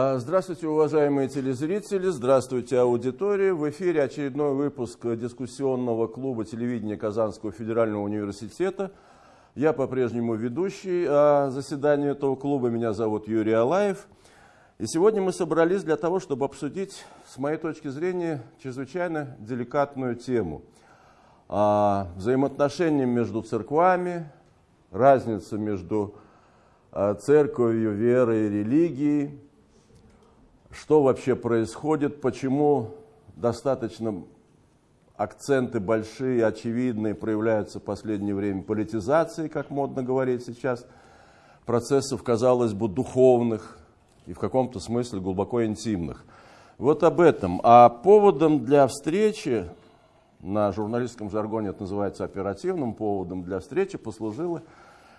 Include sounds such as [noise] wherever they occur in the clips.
А, здравствуйте, уважаемые телезрители, здравствуйте, аудитория. В эфире очередной выпуск дискуссионного клуба телевидения Казанского федерального университета. Я по-прежнему ведущий а, заседания этого клуба, меня зовут Юрий Алаев. И сегодня мы собрались для того, чтобы обсудить, с моей точки зрения, чрезвычайно деликатную тему. А, взаимоотношения между церквами, разница между церковью, верой и религией, что вообще происходит, почему достаточно акценты большие, очевидные, проявляются в последнее время политизации, как модно говорить сейчас, процессов, казалось бы, духовных и в каком-то смысле глубоко интимных. Вот об этом. А поводом для встречи, на журналистском жаргоне это называется оперативным поводом для встречи, послужила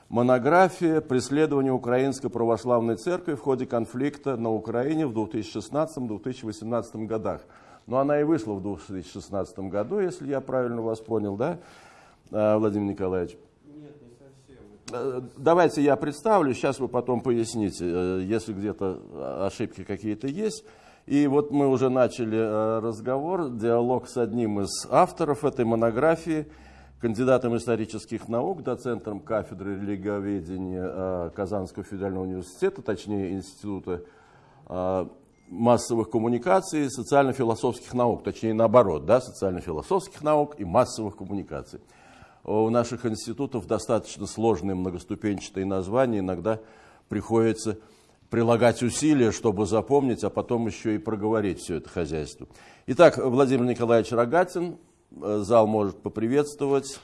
монография «Преследование Украинской Православной Церкви в ходе конфликта на Украине в 2016-2018 годах». Но она и вышла в 2016 году, если я правильно вас понял, да, а, Владимир Николаевич? Нет, не совсем. Э, давайте я представлю, сейчас вы потом поясните, э, если где-то ошибки какие-то есть. И вот мы уже начали э, разговор, диалог с одним из авторов этой монографии – кандидатом исторических наук, доцентом кафедры религиоведения э, Казанского федерального университета, точнее Института э, массовых коммуникаций и социально-философских наук, точнее наоборот, да, социально-философских наук и массовых коммуникаций. У наших институтов достаточно сложные многоступенчатые названия, иногда приходится прилагать усилия, чтобы запомнить, а потом еще и проговорить все это хозяйство. Итак, Владимир Николаевич Рогатин, Э, зал может поприветствовать.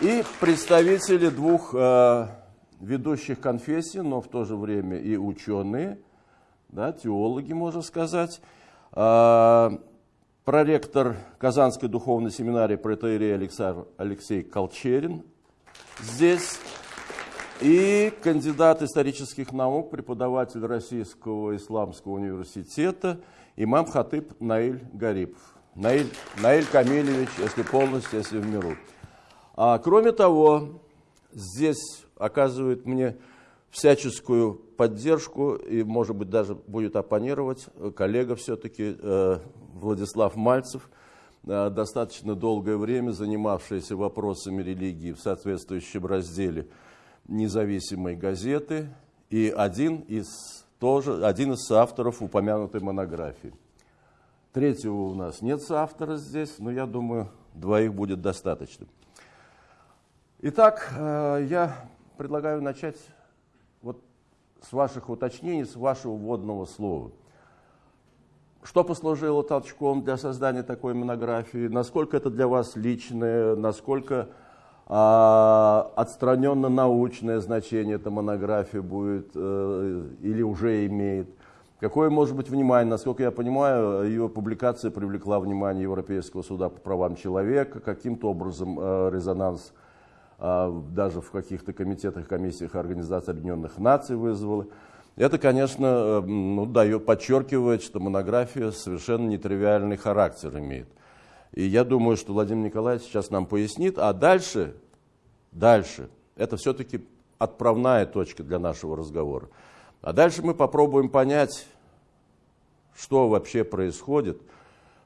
И представители двух э, ведущих конфессий, но в то же время и ученые, да, теологи, можно сказать. Э, проректор Казанской духовной семинарии протеерей Алексей Колчерин здесь. И кандидат исторических наук, преподаватель Российского исламского университета – имам Хатыб Наиль Гарипов. Наиль, Наиль Камилевич, если полностью, если в миру. А, кроме того, здесь оказывает мне всяческую поддержку и, может быть, даже будет оппонировать коллега все-таки э, Владислав Мальцев, э, достаточно долгое время занимавшийся вопросами религии в соответствующем разделе независимой газеты и один из тоже один из авторов упомянутой монографии. Третьего у нас нет соавтора здесь, но я думаю, двоих будет достаточно. Итак, э, я предлагаю начать вот с ваших уточнений, с вашего вводного слова. Что послужило толчком для создания такой монографии? Насколько это для вас личное? Насколько а, отстраненно научное значение эта монография будет э, или уже имеет. Какое может быть внимание? Насколько я понимаю, ее публикация привлекла внимание Европейского суда по правам человека, каким-то образом э, резонанс э, даже в каких-то комитетах, комиссиях Организации Объединенных Наций вызвала. Это, конечно, ну, дает, подчеркивает, что монография совершенно нетривиальный характер имеет. И я думаю, что Владимир Николаевич сейчас нам пояснит, а дальше, дальше, это все-таки отправная точка для нашего разговора. А дальше мы попробуем понять, что вообще происходит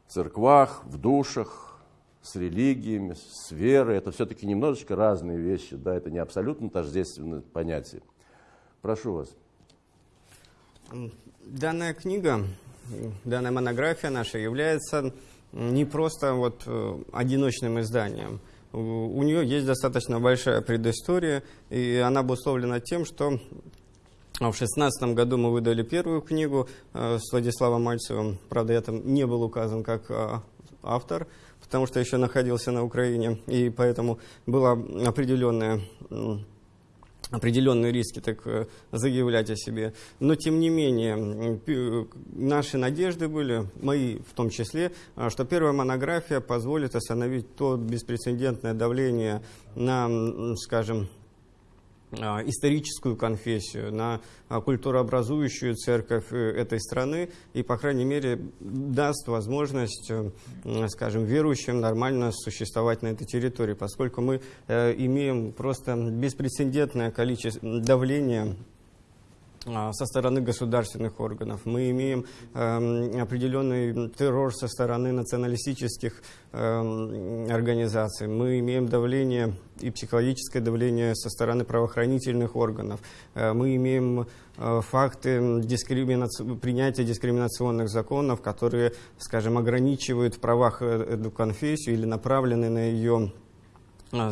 в церквах, в душах, с религиями, с верой. Это все-таки немножечко разные вещи, да, это не абсолютно тождественное понятие. Прошу вас. Данная книга, данная монография наша является не просто вот э, одиночным изданием. У нее есть достаточно большая предыстория, и она обусловлена тем, что в 2016 году мы выдали первую книгу э, с Владиславом Мальцевым. Правда, я там не был указан как э, автор, потому что еще находился на Украине, и поэтому была определенная определенные риски так э, заявлять о себе. Но, тем не менее, наши надежды были, мои в том числе, а, что первая монография позволит остановить то беспрецедентное давление на, скажем, историческую конфессию, на а, культурообразующую церковь э, этой страны и, по крайней мере, даст возможность, э, скажем, верующим нормально существовать на этой территории, поскольку мы э, имеем просто беспрецедентное количество давления а, со стороны государственных органов. Мы имеем э, определенный террор со стороны националистических э, организаций. Мы имеем давление и психологическое давление со стороны правоохранительных органов. Э, мы имеем э, факты дискриминаци... принятия дискриминационных законов, которые, скажем, ограничивают в правах э, эту конфессию или направлены на ее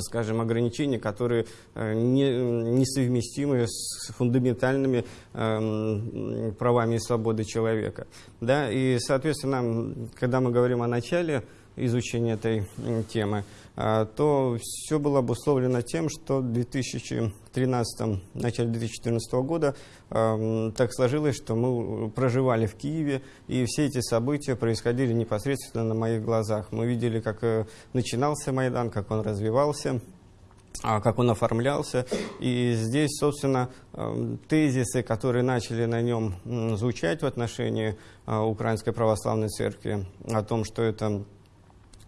скажем, ограничения, которые э, не, несовместимы с фундаментальными э, правами и свободой человека. Да? И, соответственно, когда мы говорим о начале изучения этой темы, то все было обусловлено тем, что в 2013, начале 2014 года так сложилось, что мы проживали в Киеве, и все эти события происходили непосредственно на моих глазах. Мы видели, как э, начинался Майдан, как он развивался, а, как он оформлялся. И здесь, собственно, тезисы, которые начали на нем звучать в отношении а, Украинской Православной Церкви, о том, что это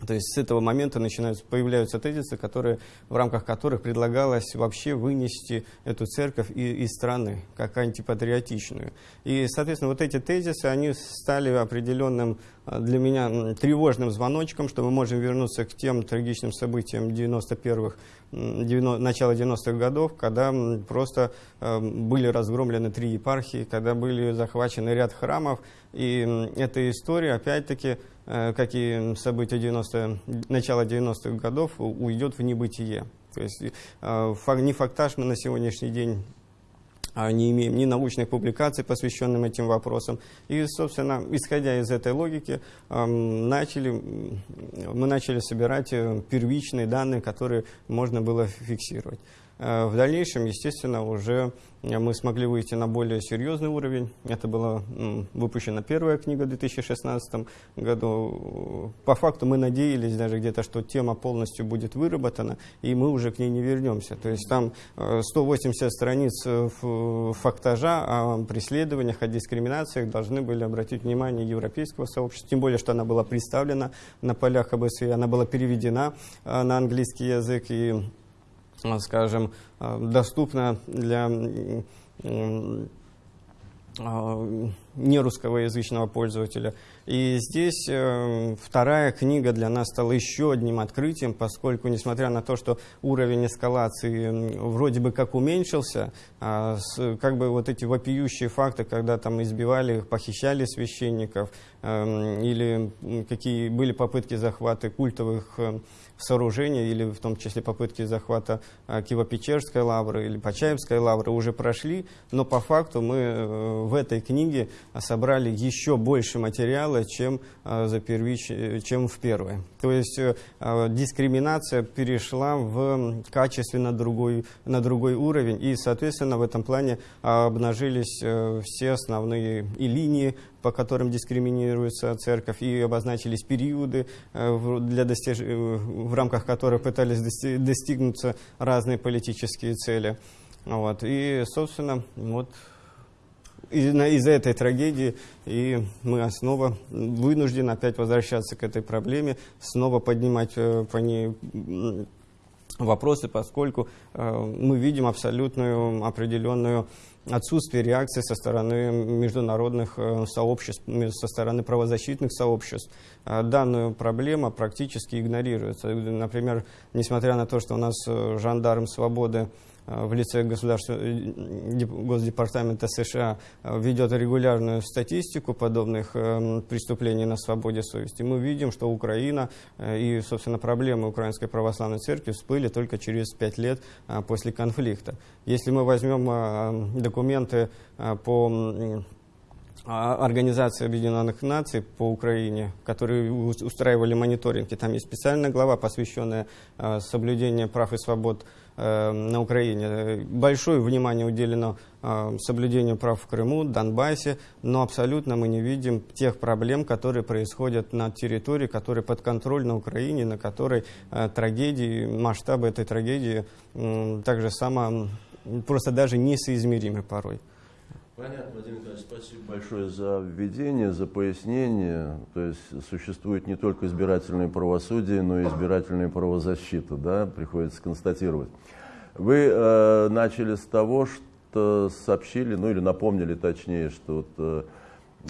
то есть с этого момента начинаются, появляются тезисы, которые, в рамках которых предлагалось вообще вынести эту церковь из, из страны, как антипатриотичную. И, соответственно, вот эти тезисы, они стали определенным для меня тревожным звоночком, что мы можем вернуться к тем трагичным событиям 91-х, 90, начала 90-х годов, когда просто э, были разгромлены три епархии, когда были захвачены ряд храмов. И эта история, опять-таки, Э, как и события 90 начала 90-х годов, уйдет в небытие. То есть э, не фактаж мы на сегодняшний день не имеем ни научных публикаций, посвященных этим вопросам. И, собственно, исходя из этой логики, начали, мы начали собирать э, первичные данные, которые можно было фиксировать. В дальнейшем, естественно, уже мы смогли выйти на более серьезный уровень. Это была выпущена первая книга в 2016 году. По факту мы надеялись даже где-то, что тема полностью будет выработана, и мы уже к ней не вернемся. То есть там 180 э, страниц фактажа о преследованиях, о дискриминациях должны были обратить внимание европейского сообщества, тем более, что она была представлена на полях ОБСЕ, она была переведена э, на английский язык, и Э, скажем, э, доступна для нерусскоязычного пользователя. И здесь э, вторая книга для нас стала еще одним открытием, поскольку, несмотря на то, что уровень эскалации вроде бы как уменьшился, э, с, как бы вот эти вопиющие факты, когда там избивали, похищали священников, э, или какие были попытки захвата культовых э, сооружений, или в том числе попытки захвата э, Киево-Печерской лавры или Почаевской лавры уже прошли, но по факту мы э, в этой книге собрали еще больше материала, чем, а, за первич, чем в первой. То есть э, а, дискриминация перешла в качественно другой, на другой уровень, и, соответственно, в этом плане обнажились э, все основные и линии, по которым дискриминируется церковь, и обозначились периоды, э, для достиж... в рамках которых пытались достигнуться разные политические цели. Вот. И, собственно, вот из-за этой трагедии и мы снова вынуждены опять возвращаться к этой проблеме, снова поднимать э, по ней вопросы, поскольку э, мы видим абсолютную определенную отсутствие реакции со стороны международных э, сообществ, со стороны правозащитных сообществ. Данную проблему практически игнорируется. Например, несмотря на то, что у нас жандарм свободы в лице э, Госдепартамента США э, ведет регулярную статистику подобных преступлений на свободе совести, мы видим, что Украина и, собственно, проблемы Украинской Православной Церкви всплыли только через пять лет после конфликта. Если мы возьмем документы по Организации Объединенных Наций по Украине, которые устраивали мониторинг. И там есть специальная глава, посвященная соблюдению прав и свобод Э, на Украине. Большое внимание уделено э, соблюдению прав в Крыму, Донбассе, но абсолютно мы не видим тех проблем, которые происходят на территории, которые под контроль на Украине, на которой э, трагедии, масштабы этой трагедии также само, просто даже несоизмеримы порой. Понятно, Владимир Николаевич, спасибо большое за введение, за пояснение. То есть существует не только избирательное правосудие, но и избирательная правозащита, да, приходится констатировать. Вы э, начали с того, э, сообщили, ну или напомнили точнее, что вот, э,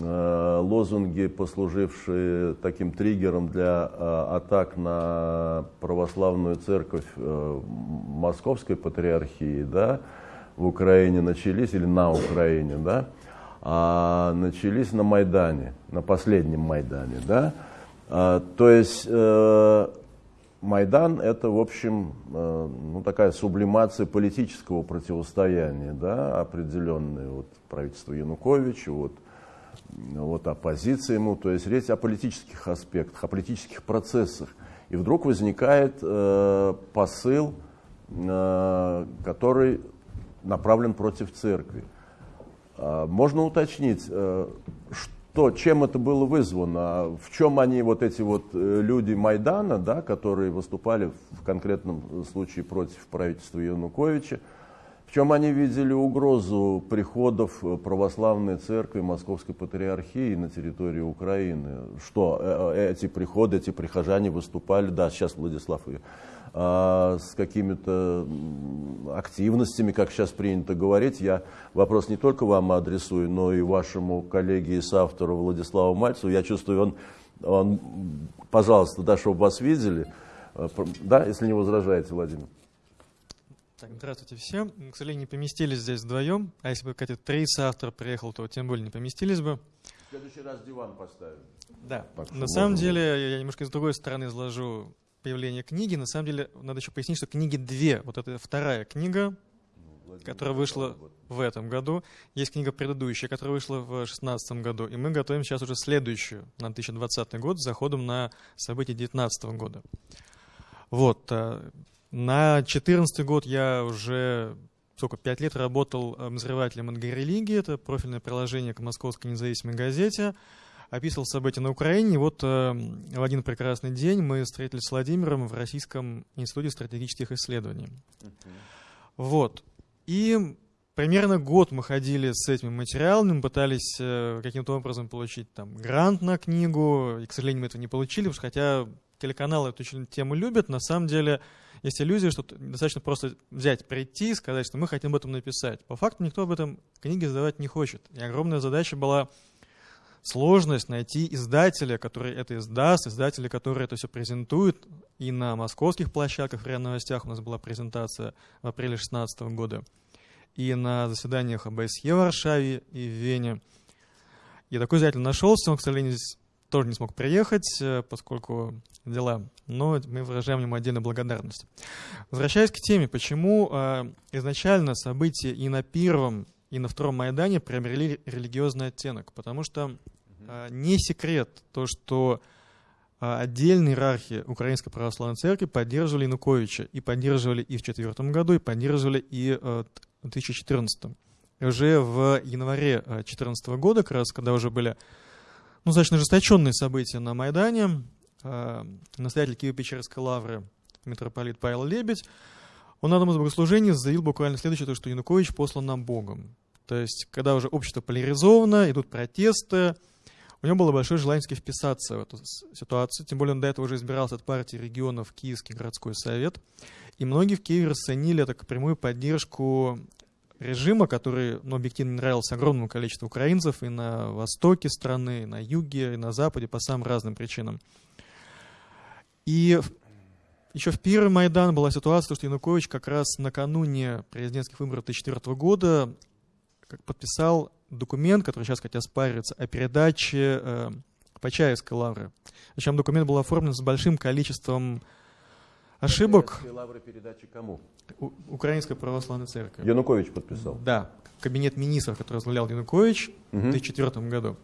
э, лозунги, послужившие таким триггером для э, атак на православную церковь э, Московской патриархии, да, в Украине начались, или на Украине, да, а начались на Майдане, на последнем Майдане, да. А, то есть э, Майдан это, в общем, э, ну, такая сублимация политического противостояния, да, определенное вот правительство Януковича, вот, вот оппозиция ему, то есть речь о политических аспектах, о политических процессах. И вдруг возникает э, посыл, э, который направлен против церкви. Э, можно уточнить, э, что то, чем это было вызвано, в чем они, вот эти вот э, люди Майдана, да, которые выступали в конкретном случае против правительства Януковича, в чем они видели угрозу приходов православной церкви Московской Патриархии на территорию Украины? Что э, эти приходы, эти прихожане выступали, да, сейчас Владислав а, с какими-то активностями, как сейчас принято говорить. Я вопрос не только вам адресую, но и вашему коллеге и соавтору Владиславу Мальцеву. Я чувствую, он, он пожалуйста, да, чтобы вас видели. А, да, если не возражаете, Владимир. Так, здравствуйте всем. Мы, к сожалению, не поместились здесь вдвоем. А если бы какие-то три соавтора приехал, то тем более не поместились бы. В следующий раз диван поставим. Да. На самом деле, я немножко с другой стороны изложу появления книги. На самом деле, надо еще пояснить, что книги две. Вот это вторая книга, ну, которая вышла в этом году. Есть книга предыдущая, которая вышла в 2016 году. И мы готовим сейчас уже следующую, на 2020 год, с заходом на события 2019 года. Вот. Э, на 2014 год я уже сколько, пять лет работал обозревателем НГ-религии. Это профильное приложение к Московской независимой газете описывал события на Украине. И вот э, в один прекрасный день мы встретились с Владимиром в Российском институте стратегических исследований. Uh-huh. Вот. И примерно год мы ходили с этими материалами, пытались э, каким-то образом получить там грант на книгу, и, к сожалению, мы этого не получили, потому что хотя телеканалы эту тему любят, на самом деле есть иллюзия, что достаточно просто взять, прийти и сказать, что мы хотим об этом написать. По факту никто об этом книге задавать не хочет. И огромная задача была сложность найти издателя, который это издаст, издателя, который это все презентует. И на московских площадках в РИА Новостях у нас была презентация в апреле 2016 года, и на заседаниях ОБСЕ в Варшаве и в Вене. И такой издатель нашелся, он, к сожалению, здесь тоже не смог приехать, э, поскольку дела, но мы выражаем ему отдельную благодарность. Возвращаясь к теме, почему э, изначально события и на первом, и на втором Майдане приобрели религиозный оттенок, потому что а, не секрет то, что а, отдельные иерархи Украинской Православной Церкви поддерживали Януковича. И поддерживали и в 2004 году, и поддерживали и э, в 2014. И уже в январе 2014 э, года, как раз когда уже были ну, достаточно ожесточенные события на Майдане, э, настоятель Киево-Печерской лавры митрополит Павел Лебедь, он на одном из богослужений заявил буквально следующее, то, что Янукович послан нам Богом. То есть, когда уже общество поляризовано, идут протесты, у него было большое желание вписаться в эту ситуацию, тем более он до этого уже избирался от партии регионов Киевский городской совет. И многие в Киеве расценили это как прямую поддержку режима, который ну, объективно нравился огромному количеству украинцев и на востоке страны, и на юге, и на западе по самым разным причинам. И еще в первый Майдан была ситуация, что Янукович как раз накануне президентских выборов 2004 года как подписал документ, который сейчас, кстати, оспаривается, о передаче э, Почаевской лавры. Причем документ был оформлен с большим количеством ошибок. лавры передачи кому? У, Украинской православной церкви. Янукович подписал? Да. Кабинет министров, который возглавлял Янукович угу. в 2004 году.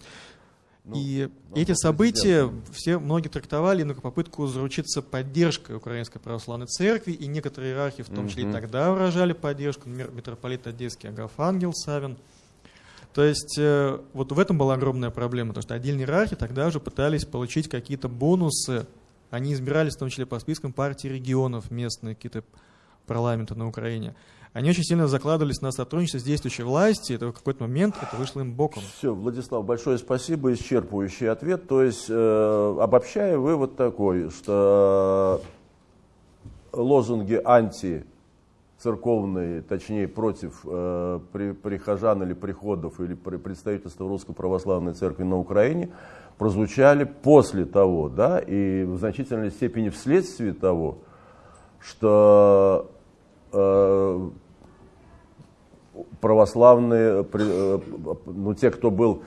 Ну, и ну, эти события все многие трактовали на попытку заручиться поддержкой Украинской Православной Церкви, и некоторые иерархи, в том числе и тогда выражали поддержку, например, митрополит Одесский Агафангел Савин. То есть э, вот в этом была огромная проблема, потому что отдельные иерархи тогда уже пытались получить какие-то бонусы. Они избирались в том числе по спискам партий регионов местные, какие-то парламенты на Украине. Они очень сильно закладывались на сотрудничество с действующей властью, и в какой-то момент это вышло им боком. Все, Владислав, большое спасибо, исчерпывающий ответ. То есть, э, обобщая, вывод такой, что лозунги анти церковной, точнее против э, при, прихожан или приходов или при представительства Русской Православной Церкви на Украине прозвучали после того, да, и в значительной степени вследствие того, что э, православные, э, ну те, кто был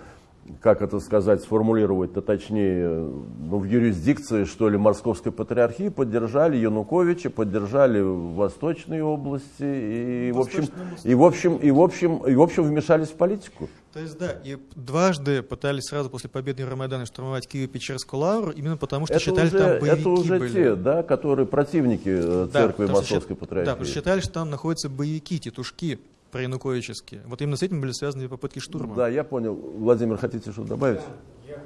как это сказать, сформулировать-то точнее, ну, в юрисдикции, что ли, Московской патриархии поддержали Януковича, поддержали Восточные области и, в общем, и, в общем, и, в общем, и, в общем, вмешались в политику. То есть, да, и дважды пытались сразу после победы Рамайдана штурмовать Киево-Печерскую лавру, именно потому что это считали, уже, там боевики Это уже были. те, да, которые противники э, да, церкви Московской патриархии. Да, потому что считали, что там находятся боевики, тетушки проянуковические. Вот именно с этим были связаны попытки штурма. Да, я понял. Владимир, хотите что добавить? Я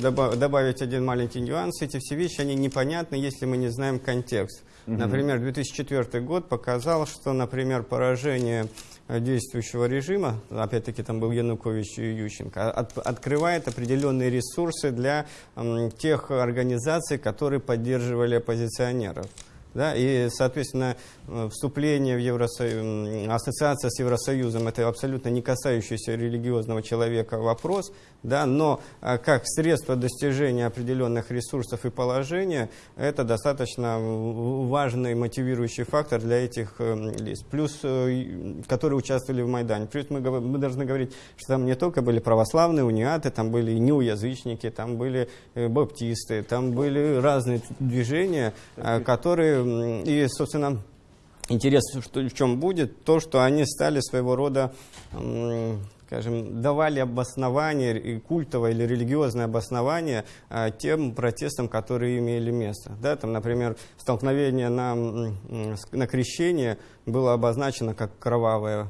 хочу добавить один маленький нюанс. Эти все вещи, они непонятны, если мы не знаем контекст. Угу. Например, 2004 год показал, что, например, поражение действующего режима, опять-таки там был Янукович и Ющенко, от, открывает определенные ресурсы для м, тех организаций, которые поддерживали оппозиционеров. Да, и, соответственно, э, вступление в Евросоюз, ассоциация с Евросоюзом – это абсолютно не касающийся религиозного человека вопрос, да, но а, как средство достижения определенных ресурсов и положения – это достаточно важный мотивирующий фактор для этих э, лиц, плюс, э, которые участвовали в Майдане. Плюс мы, мы должны говорить, что там не только были православные униаты, там были неуязычники, там были баптисты, там были разные движения, которые и, собственно, интерес что, в чем будет, то, что они стали своего рода, скажем, давали обоснование, и культовое или религиозное обоснование а, тем протестам, которые имели место. Да, там, например, столкновение на, на крещение было обозначено как кровавое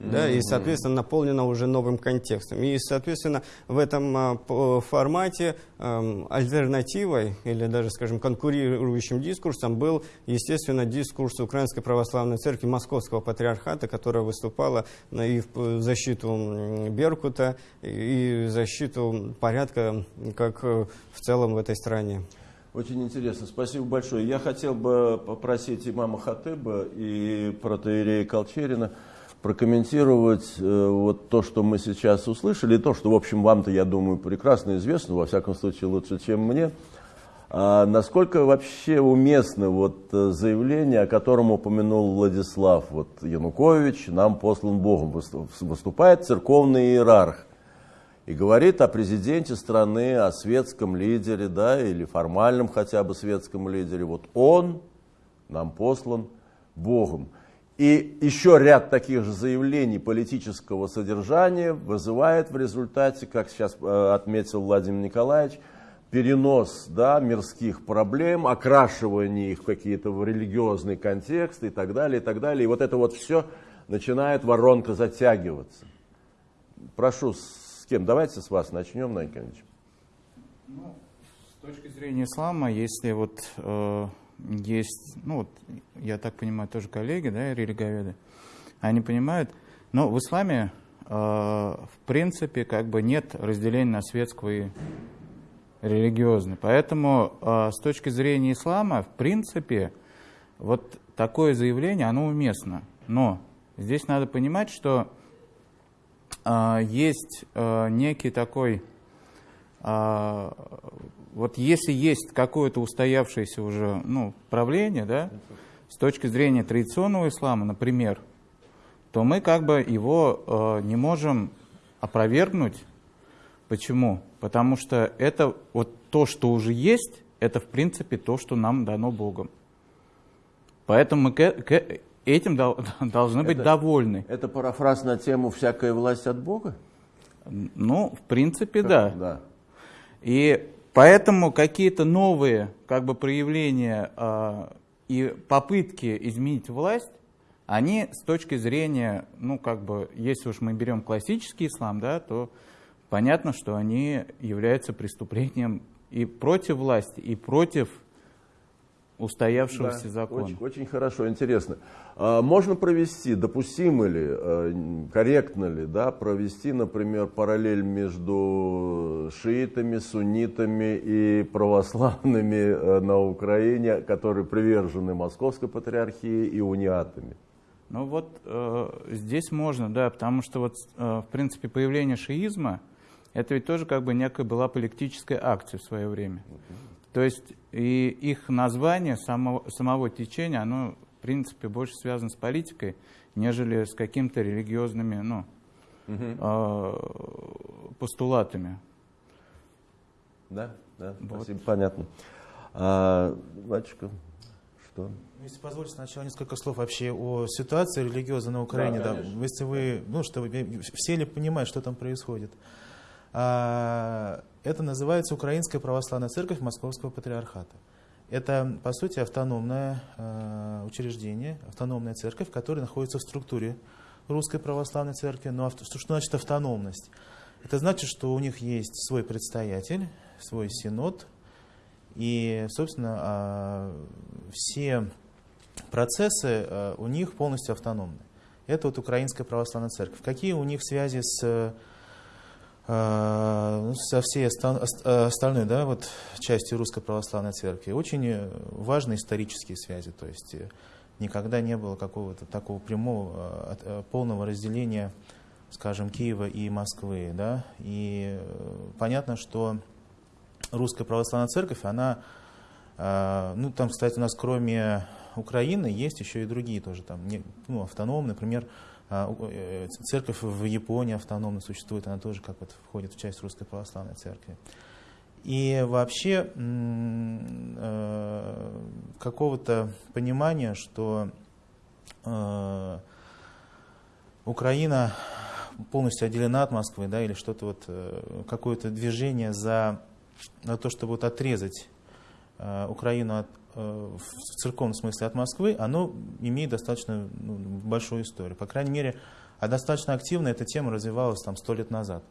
да, и, соответственно, наполнена уже новым контекстом. И, соответственно, в этом а, формате а, альтернативой или даже, скажем, конкурирующим дискурсом был, естественно, дискурс Украинской Православной Церкви Московского Патриархата, которая выступала и в защиту Беркута, и в защиту порядка, как э, в целом в этой стране. Очень интересно, спасибо большое. Я хотел бы попросить имама Хатыба и протеерея Колчерина прокомментировать э, вот то, что мы сейчас услышали, то, что, в общем, вам-то, я думаю, прекрасно известно, во всяком случае, лучше, чем мне. А насколько вообще уместно вот э, заявление, о котором упомянул Владислав, вот Янукович нам послан Богом, выступает церковный иерарх и говорит о президенте страны, о светском лидере, да, или формальном хотя бы светском лидере. Вот он нам послан Богом. И еще ряд таких же заявлений политического содержания вызывает в результате, как сейчас э, отметил Владимир Николаевич, перенос да, мирских проблем, окрашивание их в какие-то религиозные контексты и так далее, и так далее. И вот это вот все начинает воронка затягиваться. Прошу, с кем? Давайте с вас начнем, Найканович. Ну, с точки зрения ислама, если вот э, есть, ну вот, я так понимаю, тоже коллеги, да, религоведы, они понимают, но в исламе, э, в принципе, как бы нет разделения на светского и религиозный. Поэтому э, с точки зрения ислама, в принципе, вот такое заявление, оно уместно. Но здесь надо понимать, что э, есть э, некий такой э, вот если есть какое-то устоявшееся уже ну, правление, да, с точки зрения традиционного ислама, например, то мы как бы его э, не можем опровергнуть. Почему? Потому что это вот то, что уже есть, это в принципе то, что нам дано Богом. Поэтому мы к, к этим дол, [laughs] должны быть это, довольны. Это парафраз на тему «всякая власть от Бога»? Ну, в принципе, да. да. И Поэтому какие-то новые как бы, проявления э, и попытки изменить власть, они с точки зрения, ну как бы, если уж мы берем классический ислам, да, то понятно, что они являются преступлением и против власти, и против устоявшегося Да, закона. Очень, очень хорошо, интересно. А, можно провести, допустимо ли, э, корректно ли, да, провести, например, параллель между шиитами, суннитами и православными э, на Украине, которые привержены Московской патриархии и униатами? Ну вот э, здесь можно, да, потому что вот, э, в принципе, появление шиизма, это ведь тоже как бы некая была политическая акция в свое время. То есть и их название самого, самого течения, оно, в принципе, больше связано с политикой, нежели с какими-то религиозными ну, э, постулатами. Да, да, Вот. спасибо, понятно. А, батюшка, что? Ну, Если позволите, сначала несколько слов вообще о ситуации религиозной на Украине. Да, Да, конечно. если вы, ну, что вы, все ли понимают, что там происходит? Это называется Украинская православная церковь Московского патриархата. Это, по сути, автономное а, учреждение, автономная церковь, которая находится в структуре Русской православной церкви. Но авто- что, что значит автономность? Это значит, что у них есть свой предстоятель, свой синод, и, собственно, а, все процессы у них полностью автономны. Это вот Украинская православная церковь. Какие у них связи с, ну, со всей оста- ост- э, остальной да, вот, частью Русской православной церкви? Очень э, важные исторические связи. То есть э, никогда не было какого-то такого прямого, полного разделения, скажем, Киева и Москвы. Да? И понятно, что Русская православная церковь, она а, Ну, там, кстати, у нас кроме Украины есть еще и другие тоже там, ну, автономные, например, а, церковь в Японии автономно существует, она тоже как вот входит в часть Русской Православной Церкви. И вообще э, какого-то понимания, что э, Украина полностью отделена от Москвы, да, или что-то вот, э, какое-то движение за на то, чтобы вот отрезать э, Украину от, э, в церковном смысле от Москвы, оно имеет достаточно ну, большую историю. По крайней мере, а достаточно активно эта тема развивалась там сто лет назад.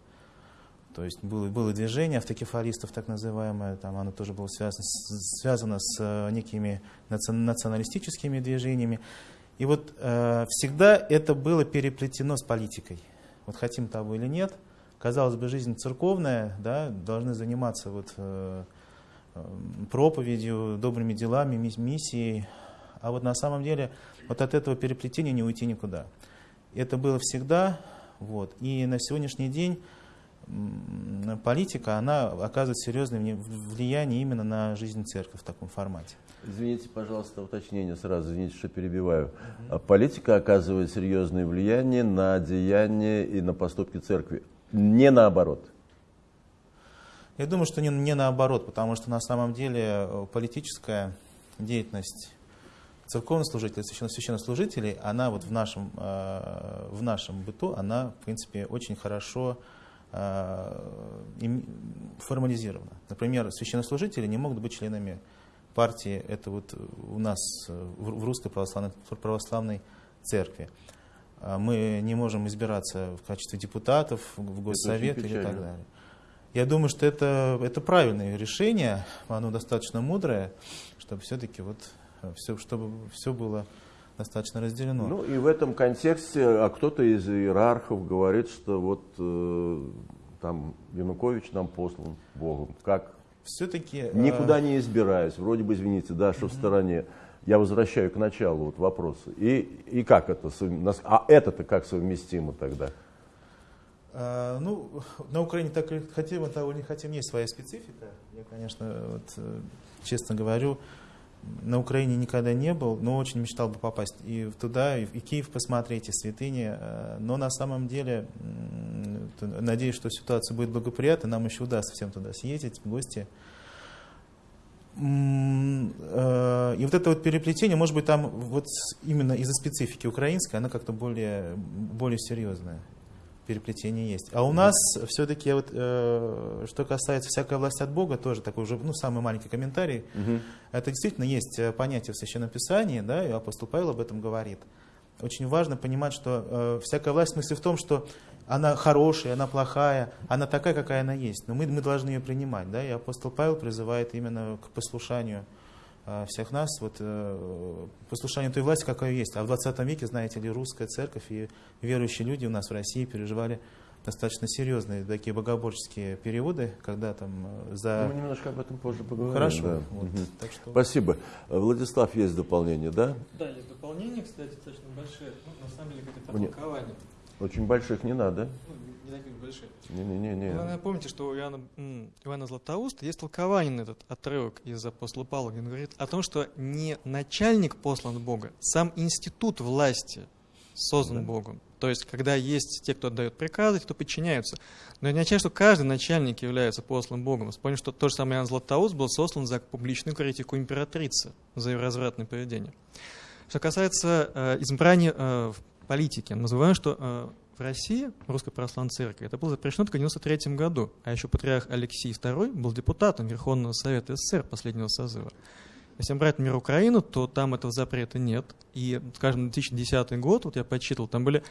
То есть было, было движение автокефалистов, так называемое, там оно тоже было связано связано с э, некими наци- националистическими движениями. И вот э, всегда это было переплетено с политикой. Вот хотим того или нет, казалось бы, жизнь церковная, да, должны заниматься вот, э, э, проповедью, добрыми делами, мис- миссией. А вот на самом деле вот от этого переплетения не уйти никуда. Это было всегда. Вот. И на сегодняшний день политика, она оказывает серьезное влияние именно на жизнь церкви в таком формате. Извините, пожалуйста, уточнение сразу, извините, что перебиваю. А Политика оказывает серьезное влияние на деяния и на поступки церкви. Не наоборот. Я думаю, что не, не наоборот, потому что на самом деле э, политическая деятельность церковных служителей, священно- священнослужителей, она вот в нашем, э, в нашем быту, она, в принципе, очень хорошо э, формализирована. Например, священнослужители не могут быть членами партии, это вот у нас в русской православной, православной церкви. Мы не можем избираться в качестве депутатов в Госсовет или так далее. Я думаю, что это, это правильное решение, оно достаточно мудрое, чтобы все-таки вот все, чтобы все было достаточно разделено. Ну и в этом контексте, а кто-то из иерархов говорит, что вот э, там Янукович нам послан Богом. Как? все-таки Никуда не избираюсь. Вроде бы, извините, да, что в стороне. Я возвращаю к началу вот вопроса. И, и как это? А это-то как совместимо тогда? А, ну, [laughs] на Украине так хотим, того не хотим, есть своя специфика. Я, конечно, вот, э, честно говорю, на Украине никогда не был, но очень мечтал бы попасть и туда, и и Киев посмотреть, и святыни. э, Но на самом деле, надеюсь, что ситуация будет благоприятна, нам еще удастся всем туда съездить, в гости. Э, И вот это вот переплетение, может быть, там вот именно из-за специфики украинской, она как-то более, более серьезная переплетение есть. А у нас все-таки, вот, э, что касается всякой власти от Бога, тоже такой уже, ну, самый маленький комментарий. Это действительно есть э, понятие в Священном Писании, да, и апостол Павел об этом говорит. Очень важно понимать, что э, всякая власть в смысле в том, что она хорошая, она плохая, она такая, какая она есть. Но мы, мы должны ее принимать. Да? И апостол Павел призывает именно к послушанию всех нас вот, э, послушанию той власти, какая есть. А в 20 веке, знаете ли, русская церковь и верующие люди у нас в России переживали достаточно серьезные такие богоборческие переводы, когда там э, за... Мы немножко об этом позже поговорим. Хорошо. да. вот, Мгм. так что... Спасибо. Э, Владислав, есть дополнение, да? Да, есть дополнение, кстати, достаточно большое. Ну, на самом деле, это Мне- толкование. Очень больших не надо. Ну. Не-не-не. Вы помните, что у Иоанна, м, Иоанна Златоуста есть толкование на этот отрывок из апостола Павла, он говорит о том, что не начальник послан Бога, сам институт власти создан Богом. То есть, когда есть те, кто отдает приказы, те, кто подчиняются. Но это не означает, что каждый начальник является послан Богом. Вспомним, что тот же самый Иоанн Златоуст был сослан за публичную критику императрицы, за ее развратное поведение. Что касается э, избрания э, в политике, мы забываем, что э, в России, Русской Православной Церкви, это было запрещено только в 1993 году, а еще патриарх Алексей II был депутатом Верховного Совета СССР последнего созыва. Если брать, например, Украину, то там этого запрета нет. И, скажем, 2010 год, вот я подсчитывал, там были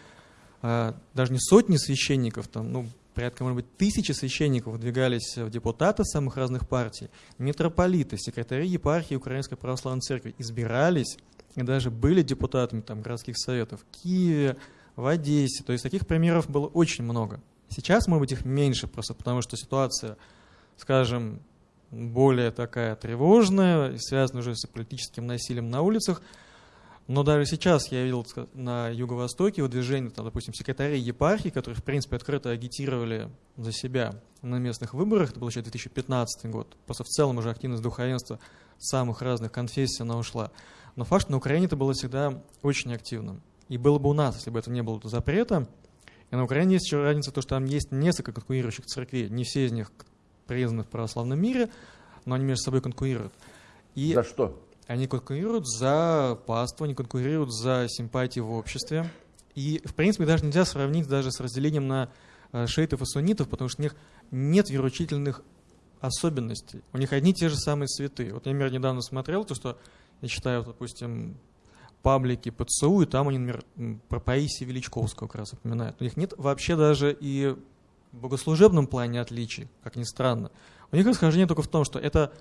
а, даже не сотни священников, там, ну, порядка, может быть, тысячи священников выдвигались в депутаты самых разных партий, митрополиты, секретари епархии Украинской Православной Церкви избирались и даже были депутатами там, городских советов в Киеве, в Одессе. То есть таких примеров было очень много. Сейчас, может быть, их меньше, просто потому что ситуация, скажем, более такая тревожная, и связана уже с политическим насилием на улицах. Но даже сейчас я видел на Юго-Востоке выдвижение, там, допустим, секретарей епархии, которые, в принципе, открыто агитировали за себя на местных выборах, это был еще 2015 год. Просто в целом уже активность духовенства самых разных конфессий она ушла. Но факт, что на Украине это было всегда очень активным. И было бы у нас, если бы это не было запрета. И на Украине есть еще разница, то, что там есть несколько конкурирующих церквей. Не все из них признаны в православном мире, но они между собой конкурируют. И За что? они конкурируют за паству, они конкурируют за симпатии в обществе. И, в принципе, даже нельзя сравнить даже с разделением на э, шиитов и суннитов, потому что у них нет вероучительных особенностей. У них одни и те же самые цветы. Вот я, например, недавно смотрел то, что я читаю, вот, допустим, паблики ПЦУ, и там они, например, про Паисия Величковского как раз упоминают. У них нет вообще даже и в богослужебном плане отличий, как ни странно. У них расхождение только в том, что это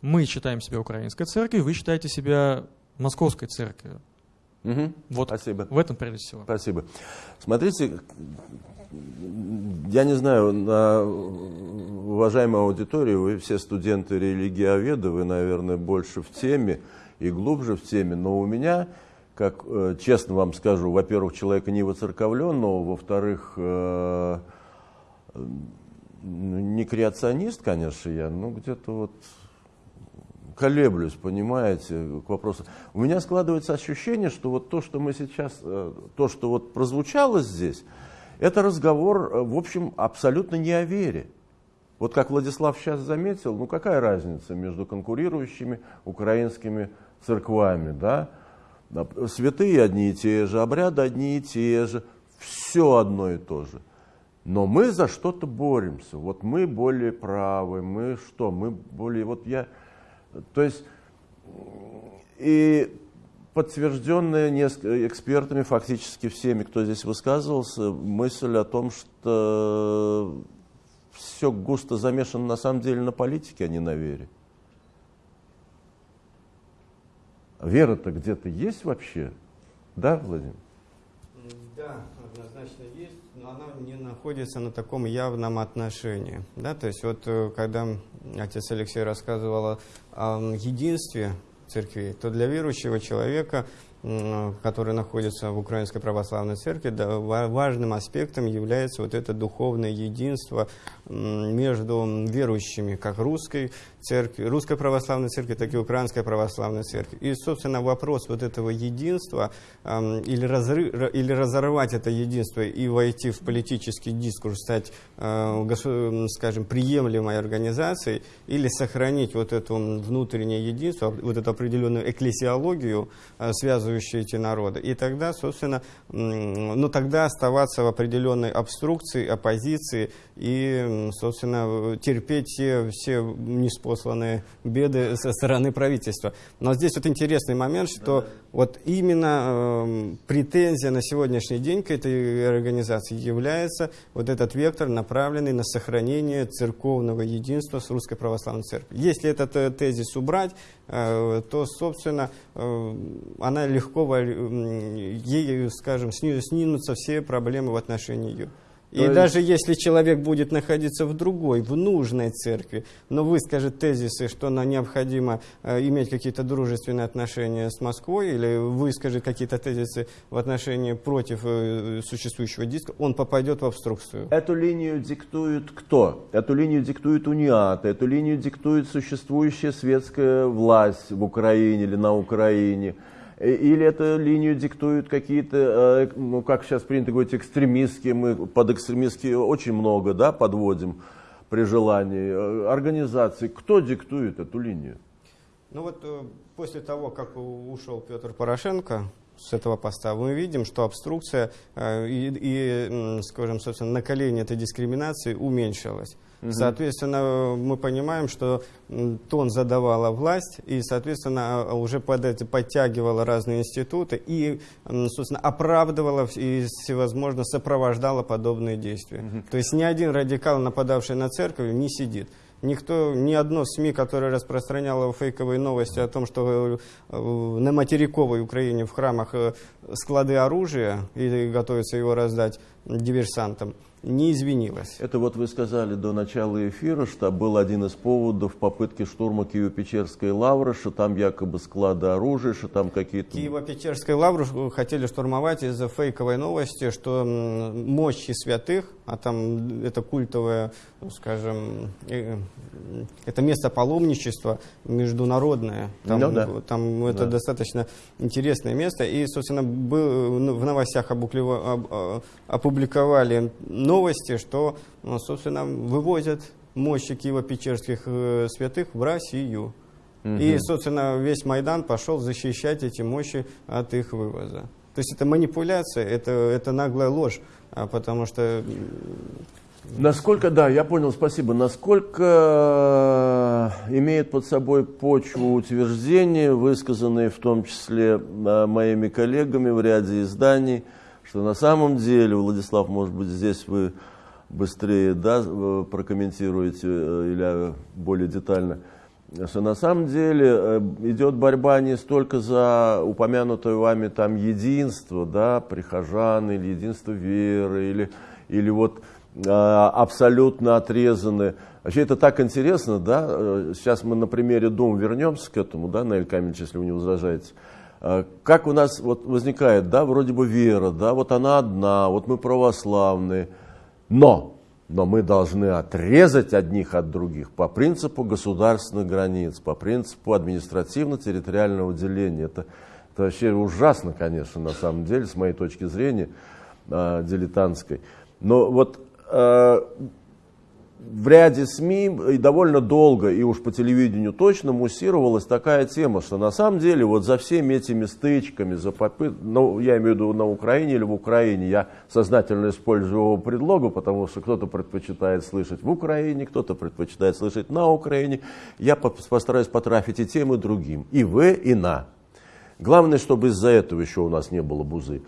мы считаем себя украинской церковью, вы считаете себя московской церковью. Мгм. Вот Спасибо. в этом прежде всего. Спасибо. Смотрите, я не знаю, на уважаемой аудитории, вы все студенты религиоведы, вы, наверное, больше в теме и глубже в теме, но у меня, как э, честно вам скажу, во-первых, человека не воцерковленного, во-вторых, э, ну, не креационист, конечно, я, но где-то вот колеблюсь, понимаете, к вопросу. У меня складывается ощущение, что вот то, что мы сейчас, э, то, что вот прозвучало здесь, это разговор, в общем, абсолютно не о вере. Вот как Владислав сейчас заметил, ну какая разница между конкурирующими украинскими церквами, да? Святые одни и те же, обряды одни и те же, все одно и то же. Но мы за что-то боремся. Вот мы более правы, мы что, мы более, вот я, то есть, и подтвержденная экспертами, фактически всеми, кто здесь высказывался, мысль о том, что все густо замешано на самом деле на политике, а не на вере. Вера-то где-то есть вообще? Да, Владимир? Да, однозначно есть, но она не находится на таком явном отношении. Да? То есть вот э, когда отец Алексей рассказывал о, единстве церкви, то для верующего человека, который находится в Украинской Православной Церкви, да, ва- важным аспектом является вот это духовное единство между верующими, как русской церкви, русской православной церкви, так и украинской православной церкви. И, собственно, вопрос вот этого единства эм, или, разры- ра- или разорвать это единство и войти в политический дискурс, стать, э, скажем, приемлемой организацией, или сохранить вот это внутреннее единство, вот эту определенную экклесиологию, э, связывающую эти народы. И тогда, собственно, м, ну тогда оставаться в определенной обструкции, оппозиции и, собственно, терпеть все, все неспосланные беды со стороны правительства. Но здесь вот интересный момент, что Вот именно э, претензия на сегодняшний день к этой организации является вот этот вектор, направленный на сохранение церковного единства с Русской Православной Церковью. Если этот э, тезис убрать, э, то, собственно, э, она легко, ею, скажем, снимутся все проблемы в отношении ее. И есть... даже если человек будет находиться в другой, в нужной церкви, но выскажет тезисы, что нам необходимо э, иметь какие-то дружественные отношения с Москвой, или выскажет какие-то тезисы в отношении против э, существующего диска, он попадет в обструкцию. Эту линию диктует кто? Эту линию диктует УНИАТ, эту линию диктует существующая светская власть в Украине или на Украине. Э, или эту линию диктуют какие-то, э, ну, как сейчас принято говорить, экстремистские, мы под экстремистские очень много да, подводим при желании, э, организации. Кто диктует эту линию? Ну вот после того, как ушел Петр Порошенко, с этого поста, мы видим, что обструкция э, и, и, скажем, собственно, наколение этой дискриминации уменьшилось. Угу. Соответственно, мы понимаем, что тон задавала власть, и, соответственно, уже под это подтягивала разные институты и, собственно, оправдывала и, всевозможно, сопровождала подобные действия. Угу. То есть ни один радикал, нападавший на церковь, не сидит никто, ни одно СМИ, которое распространяло фейковые новости о том, что э, на материковой Украине в храмах э, склады оружия и готовится его раздать диверсантам, не извинилась. Это вот вы сказали до начала эфира, что был один из поводов попытки штурма Киево-Печерской лавры, что там якобы склады оружия, что там какие-то... Киево-Печерской лавру хотели штурмовать из-за фейковой новости, что мощи святых, а там это культовое, скажем, э, это место паломничества международное. Там, ну, да. там это да. достаточно интересное место. И, собственно, был, ну, в новостях опубликовали новости, что, ну, собственно, вывозят мощи Киево-Печерских э, святых в Россию. Угу. И, собственно, весь Майдан пошел защищать эти мощи от их вывоза. То есть это манипуляция, это, это наглая ложь, а потому что... Насколько, да, я понял, спасибо. Насколько э, имеет под собой почву утверждения, высказанные в том числе э, моими коллегами в ряде изданий, что на самом деле, Владислав, может быть, здесь вы быстрее да, э, прокомментируете или более детально, что на самом деле идет борьба не столько за упомянутое вами там единство, да, прихожан, или единство веры, или, или вот абсолютно отрезаны. Вообще это так интересно, да, сейчас мы на примере Дома вернемся к этому, да, Наиль Камильевич, если вы не возражаете. А, как у нас вот возникает, да, вроде бы вера, да, вот она одна, вот мы православные, но, но мы должны отрезать одних от других по принципу государственных границ, по принципу административно-территориального деления. Это, это вообще ужасно, конечно, на самом деле, с моей точки зрения, э, дилетантской. Но вот э, в ряде СМИ и довольно долго, и уж по телевидению точно, муссировалась такая тема, что на самом деле вот за всеми этими стычками, за попыт... ну, я имею в виду на Украине или в Украине, я сознательно использую его предлогу, потому что кто-то предпочитает слышать в Украине, кто-то предпочитает слышать на Украине. Я постараюсь потрафить и тем, и другим, и в, и на. Главное, чтобы из-за этого еще у нас не было бузы.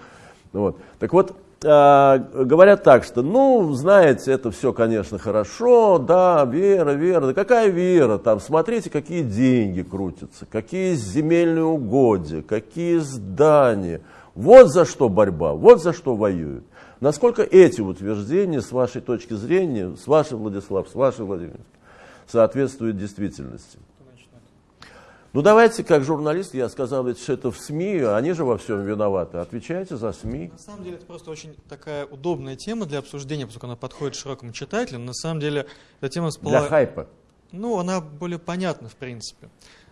Вот. Так вот, а, говорят так, что, ну, знаете, это все, конечно, хорошо, да, вера, вера, да какая вера, там, смотрите, какие деньги крутятся, какие земельные угодья, какие здания, вот за что борьба, вот за что воюют. Насколько эти утверждения, с вашей точки зрения, с вашей, Владислав, с вашей, Владимир, соответствуют действительности? Ну давайте, как журналист, я сказал, ведь что это в СМИ, они же во всем виноваты. Отвечайте за СМИ. На самом деле это просто очень такая удобная тема для обсуждения, поскольку она подходит широкому читателю. На самом деле эта тема всплыла... Для хайпа. Ну, она более понятна, в принципе.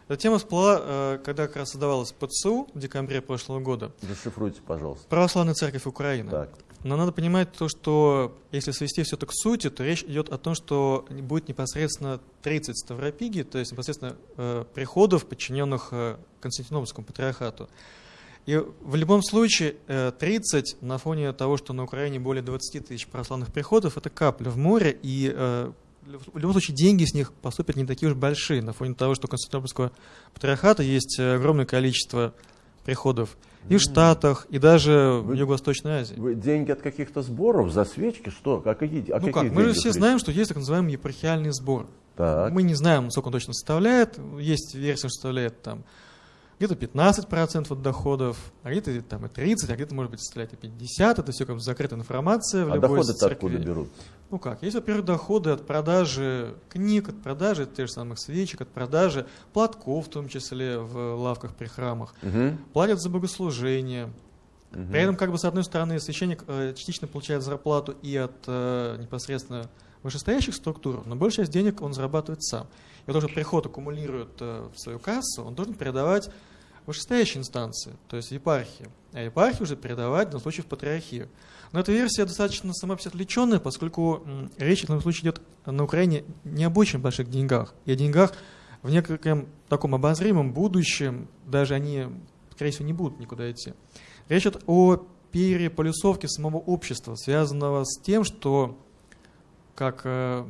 Эта тема всплыла, э, когда как раз создавалась ПЦУ в декабре прошлого года. Расшифруйте, пожалуйста. Православная церковь Украины. Так. Но надо понимать то, что если свести все это к сути, то речь идет о том, что будет непосредственно 30 ставропигий, то есть непосредственно э, приходов, подчиненных э, Константинопольскому патриархату. И в любом случае э, 30 на фоне того, что на Украине более 20 тысяч православных приходов, это капля в море, и э, в любом случае деньги с них поступят не такие уж большие, на фоне того, что Константинопольского патриархата есть огромное количество приходов и в Штатах, и даже в Юго-Восточной Азии. Вы деньги от каких-то сборов за свечки? Что? А какие, о Ну как, мы же все речь? знаем, что есть так называемый епархиальный сбор. Так. Мы не знаем, сколько он точно составляет. Есть версия, что составляет там где-то 15% от доходов, а где-то там и 30, а где-то, может быть, составляет и 50. Это все как бы закрытая информация в А любой доходы-то откуда берут? Ну как, есть, во-первых, доходы от продажи книг, от продажи тех же самых свечек, от продажи платков, в том числе в лавках при храмах. Мгм. Платят за богослужение. При этом, как бы, с одной стороны, священник э, частично получает зарплату и от э, непосредственно вышестоящих структур, но большая часть денег он зарабатывает сам. Уже приход аккумулирует э, в свою кассу, он должен передавать вышестоящие инстанции, то есть епархии. А епархии уже передавать, в данном случае, в патриархию. Но эта версия достаточно сама себе отвлеченная, поскольку речь в данном случае идет на Украине не об очень больших деньгах, и о деньгах в некоем таком обозримом будущем, даже они, скорее всего, не будут никуда идти. Речь идет о переполюсовке самого общества, связанного с тем, что, как э,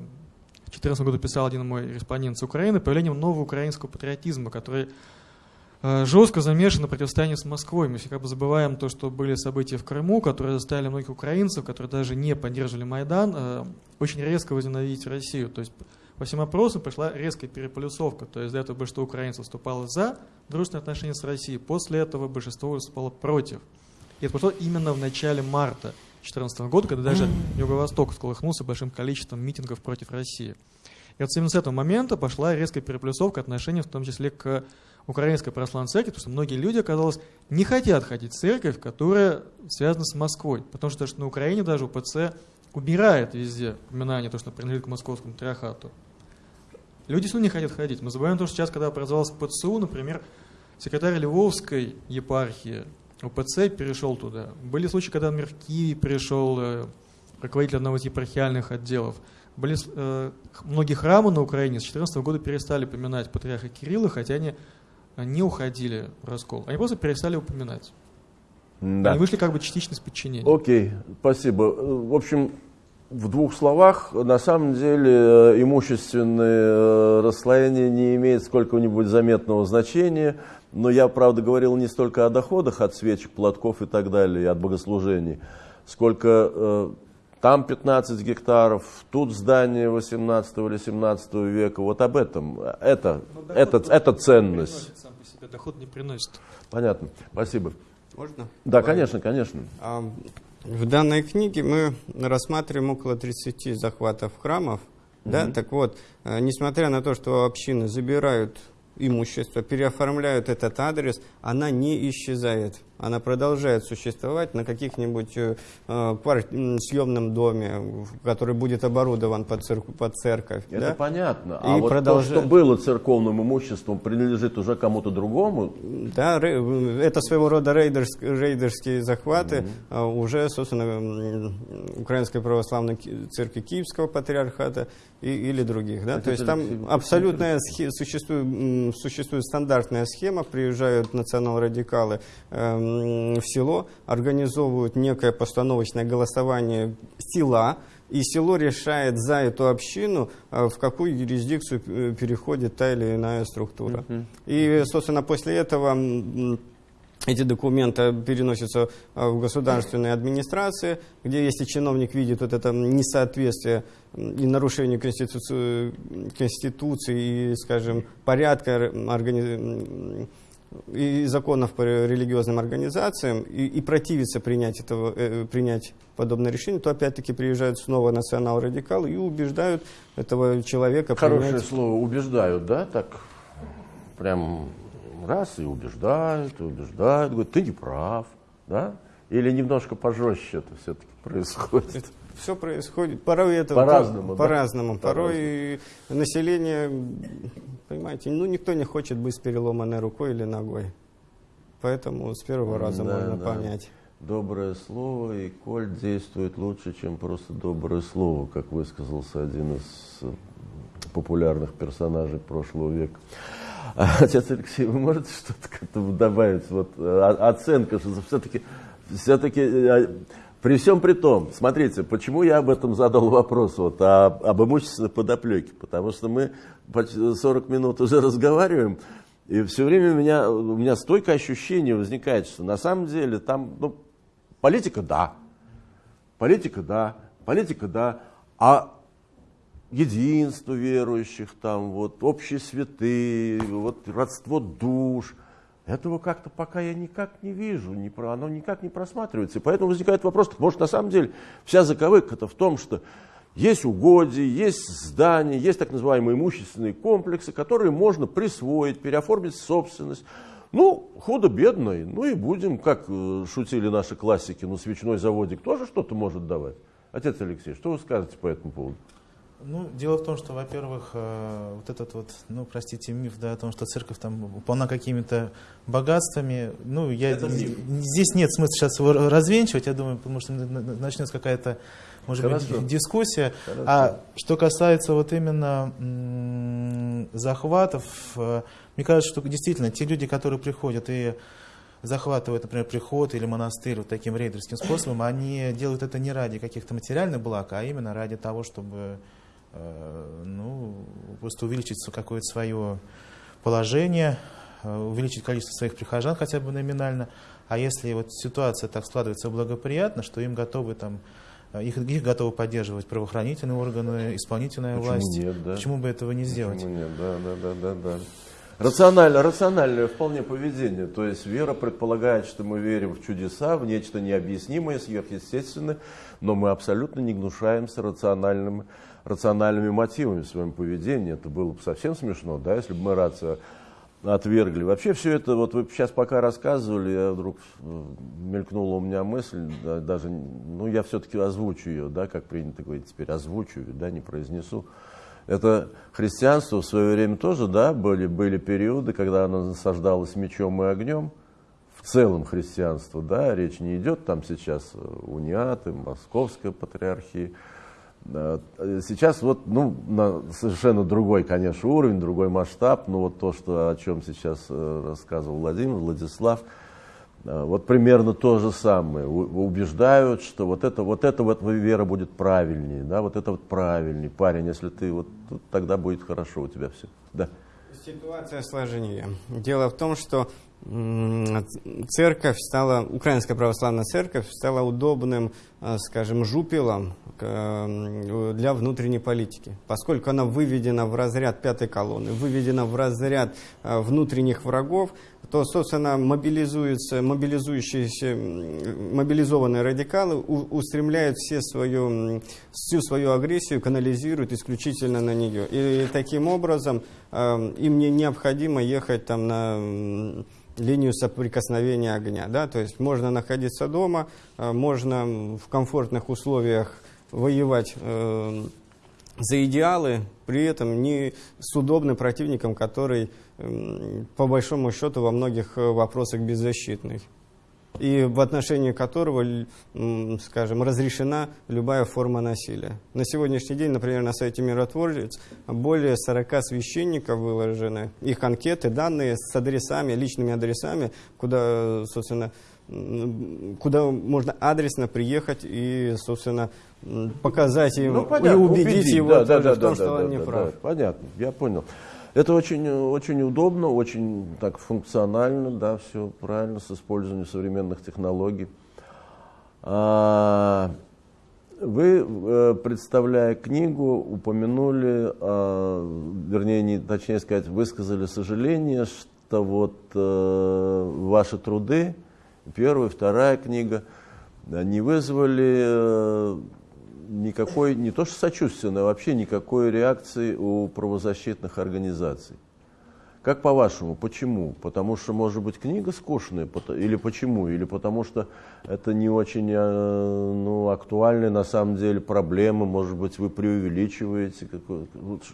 в 2014 году писал один мой респондент с Украины, появлением нового украинского патриотизма, который э, жестко замешан на противостоянии с Москвой. Мы как бы забываем то, что были события в Крыму, которые заставили многих украинцев, которые даже не поддерживали Майдан, э, очень резко возненавидеть Россию. То есть по всем опросам пришла резкая переполюсовка. То есть до этого большинство украинцев выступало за дружественные отношения с Россией, после этого большинство выступало против. И это прошло именно в начале марта 2014 года, когда даже Юго-Восток сколыхнулся большим количеством митингов против России. И вот именно с этого момента пошла резкая переплюсовка отношений, в том числе к Украинской православной церкви, потому что многие люди, оказалось, не хотят ходить в церковь, которая связана с Москвой. Потому что даже на Украине даже УПЦ убирает везде упоминание, то, что принадлежит к московскому триархату. Люди равно не хотят ходить. Мы забываем то, что сейчас, когда образовался ПЦУ, например, секретарь Львовской епархии УПЦ перешел туда. Были случаи, когда, например, в Киеве перешел э, руководитель одного из епархиальных отделов. Были э, многие храмы на Украине с 2014 года перестали поминать патриарха Кирилла, хотя они э, не уходили в раскол. Они просто перестали упоминать. Да. Они вышли как бы частично из подчинения. Окей, спасибо. В общем, в двух словах, на самом деле э, имущественное расслоение не имеет сколько-нибудь заметного значения, но я, правда, говорил не столько о доходах от свечек, платков и так далее, и от богослужений, сколько э, там 15 гектаров, тут здание 18 или 17 века, вот об этом. Это, это, это ценность. Сам по себе, доход не приносит. Понятно, спасибо. Можно? Да, конечно, конечно. А, В данной книге мы рассматриваем около 30 захватов храмов. Да? Так вот, э, несмотря на то, что общины забирают имущество, переоформляют этот адрес, она не исчезает. Она продолжает существовать на каких-нибудь э, э, съемном доме, который будет оборудован под, церк- под церковь. Это да? понятно. А И вот продолжает. то, что было церковным имуществом, принадлежит уже кому-то другому. Да, рей- это своего рода рейдерск- рейдерские захваты а, уже, собственно, Украинской православной церкви Киевского патриархата и, или других. Да? То есть там Алексей, абсолютная существует, существует стандартная схема, приезжают национал-радикалы эм, в село, организовывают некое постановочное голосование села, и село решает за эту общину, а, в какую юрисдикцию э, переходит та или иная структура. И, собственно, после этого эти документы переносятся в государственные администрации, где если чиновник видит вот это несоответствие и нарушение конституции, конституции и, скажем, порядка р- органи- м, и законов по религиозным организациям и, и противится принять, этого, э, принять подобное решение, то опять-таки приезжают снова национал-радикалы и убеждают этого человека Хорошее принять слово убеждают, да, так прям раз и убеждают, и убеждают, говорят, ты не прав, да? Или немножко пожестче это все-таки происходит. Все происходит. Порой это По-разному, да? По-разному. Порой По-разному. население, понимаете, ну никто не хочет быть с переломанной рукой или ногой. Поэтому с первого раза Да, можно да. понять. Доброе слово, и коль действует лучше, чем просто доброе слово, как высказался один из популярных персонажей прошлого века. [laughs] Отец Алексей, вы можете что-то к этому добавить? Вот э, оценка, что все-таки, все-таки э, при всем при том, смотрите, почему я об этом задал вопрос, вот, о- об имущественной подоплеке, потому что мы почти 40 минут уже разговариваем, И все время у меня, у меня стойкое ощущение возникает, что на самом деле там, ну, политика да, политика да, политика да, а единство верующих, там, вот, общие святые, вот, родство душ – этого как-то пока я никак не вижу, не про, оно никак не просматривается. И поэтому возникает вопрос, может на самом деле вся заковыка-то в том, что есть угодья, есть здания, есть так называемые имущественные комплексы, которые можно присвоить, переоформить в собственность. Ну, худо-бедно, ну и будем, как э, шутили наши классики, ну свечной заводик тоже что-то может давать. Отец Алексей, что вы скажете по этому поводу? Ну, дело в том, что, во-первых, э, вот этот вот, ну, простите, миф, да, о том, что церковь там полна какими-то богатствами, ну, я, здесь нет смысла сейчас его развенчивать, я думаю, потому что начнется какая-то, может Хорошо. быть, дискуссия. Хорошо. А что касается вот именно захватов, э, мне кажется, что действительно те люди, которые приходят и захватывают, например, приход или монастырь вот таким рейдерским способом, они делают это не ради каких-то материальных благ, а именно ради того, чтобы ну, просто увеличить какое-то свое положение, э, увеличить количество своих прихожан хотя бы номинально. А если вот ситуация так складывается благоприятно, что им готовы там э, их, их готовы поддерживать правоохранительные органы, исполнительная Почему власть. Нет, да? Почему бы этого не сделать? Почему нет? Да, да, да, да, да. Рационально, рациональное вполне поведение. То есть вера предполагает, что мы верим в чудеса, в нечто необъяснимое, сверхъестественное, но мы абсолютно не гнушаемся рациональным рациональными мотивами в своем поведении. Это было бы совсем смешно, да, если бы мы рацию отвергли. Вообще все это, вот вы сейчас пока рассказывали, я вдруг э, мелькнула у меня мысль, да, даже, ну я все-таки озвучу ее, да, как принято говорить теперь, озвучу да, не произнесу. Это христианство в свое время тоже, да, были, были периоды, когда оно насаждалось мечом и огнем, в целом христианство, да, речь не идет там сейчас униаты, московская патриархия, Сейчас вот, ну, на совершенно другой, конечно, уровень, другой масштаб, но вот то, что, о чем сейчас э, рассказывал Владимир, Владислав, э, вот примерно то же самое. Убеждают, что вот это, вот это вот вера будет правильнее, да, вот это вот правильней. Парень, если ты вот, тогда будет хорошо у тебя все. Да. Ситуация сложнее. Дело в том, что церковь стала, Украинская православная церковь стала удобным, э, скажем, жупелом для внутренней политики, поскольку она выведена в разряд пятой колонны, выведена в разряд э, внутренних врагов, то, собственно, мобилизуются, мобилизующиеся, мобилизованные радикалы устремляют все свою, всю свою агрессию, канализируют исключительно на нее. И таким образом э, им не необходимо ехать там на линию соприкосновения огня. Да? То есть можно находиться дома, э, можно в комфортных условиях воевать э, за идеалы, при этом не с удобным противником, который, по большому счету, во многих э, вопросах беззащитный и в отношении которого, скажем, разрешена любая форма насилия. На сегодняшний день, например, на сайте «Миротворец» более 40 священников выложены, их анкеты, данные с адресами, личными адресами, куда, собственно, куда можно адресно приехать и, собственно, показать им ну, понятно, и убедить, убедить его да, да, да, в том, да, что да, он не да, прав. Да, понятно, я понял. Это очень, очень удобно, очень так функционально, да, все правильно, с использованием современных технологий. А, вы, э, представляя книгу, упомянули, а, вернее, не, точнее сказать, высказали сожаление, что вот э, ваши труды первая, вторая книга, не вызвали э, никакой, не то что сочувственной, а вообще никакой реакции у правозащитных организаций. Как по-вашему, почему? Потому что, может быть, книга скучная, или почему? Или потому что это не очень э, ну, актуальная на самом деле проблема, может быть, вы преувеличиваете.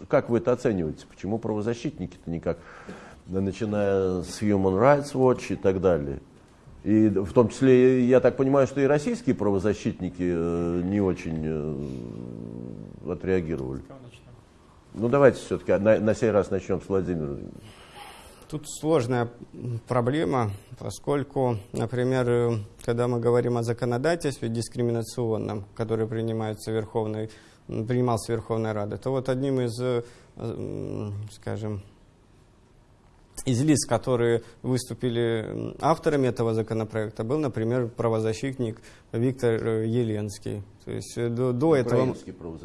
Как вы это оцениваете? Почему правозащитники-то никак, начиная с Human Rights Watch и так далее? И в том числе, я так понимаю, что и российские правозащитники э, не очень э, отреагировали. Ну давайте все-таки на, на сей раз начнем с Владимира. Тут сложная проблема, поскольку, например, э, когда мы говорим о законодательстве дискриминационном, которое принимается Верховной, принимался Верховной Радой, то вот одним из, скажем, из лиц, которые выступили авторами этого законопроекта, был, например, правозащитник Виктор э, Еленский. То есть э, до, до этого...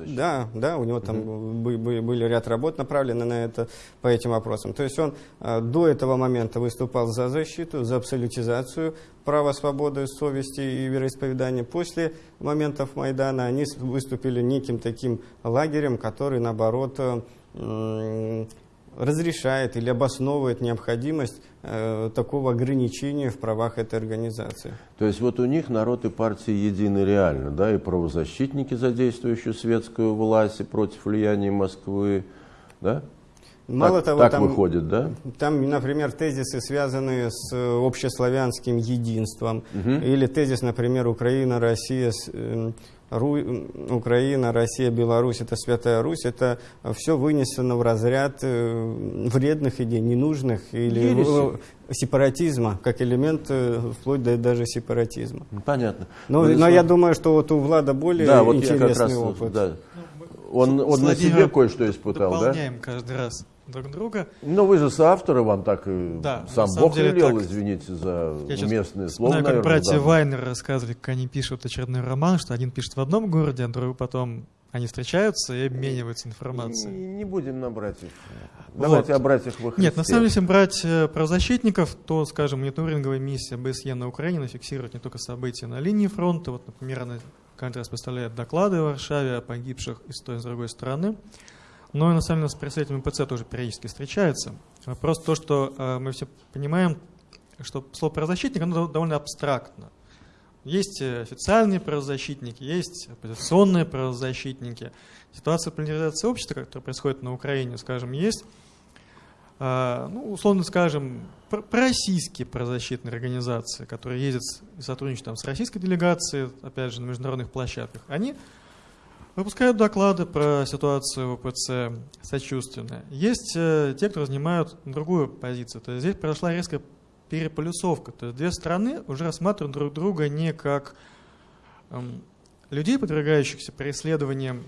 Да, да, у него там угу. были, были ряд работ направлены на это, по этим вопросам. То есть он э, до этого момента выступал за защиту, за абсолютизацию права свободы, совести и вероисповедания. После моментов Майдана они выступили неким таким лагерем, который, наоборот, разрешает или обосновывает необходимость э, такого ограничения в правах этой организации. То есть вот у них народ и партии едины реально, да, и правозащитники, задействующие светскую власть и против влияния Москвы, да? Мало так, того, так там, выходит, да? Там, например, тезисы, связанные с общеславянским единством, угу. или тезис, например, Украина, Россия, э, Ру... Украина, Россия, Беларусь, это Святая Русь, это все вынесено в разряд э, вредных идей, ненужных или Ереси. сепаратизма, как элемент э, вплоть до даже сепаратизма. Понятно. Но, но я думаю, что вот у Влада более да, вот интересный раз, опыт. Да. Он, он на себе кое-что испытал, дополняем да? Дополняем каждый раз друг друга. Но вы же соавторы, вам так да, сам Бог деле, велел, так, извините за уместные слова. Знаю, как братья да. Вайнер рассказывали, как они пишут очередной роман, что один пишет в одном городе, а другой потом они встречаются и обмениваются информацией. Не, не будем на братьев. Давайте вот. о братьях во Нет, на самом деле, если брать э, правозащитников, то, скажем, мониторинговая миссия БСЕ на Украине фиксирует не только события на линии фронта, вот, например, она каждый раз поставляет доклады в Варшаве о погибших и с той и с другой стороны, но и на самом деле с представителями ПЦ тоже периодически встречается. Вопрос то, что э, мы все понимаем, что слово правозащитник оно довольно абстрактно. Есть э, официальные правозащитники, есть оппозиционные правозащитники. Ситуация поляризации общества, которая происходит на Украине, скажем, есть, э, ну, условно скажем, пророссийские правозащитные организации, которые ездят и сотрудничают там, с российской делегацией, опять же, на международных площадках. Они Выпускают доклады про ситуацию в ОПЦ сочувственно. Есть э, те, кто занимают другую позицию. То есть здесь произошла резкая переполюсовка. То есть две страны уже рассматривают друг друга не как эм, людей, подвергающихся преследованиям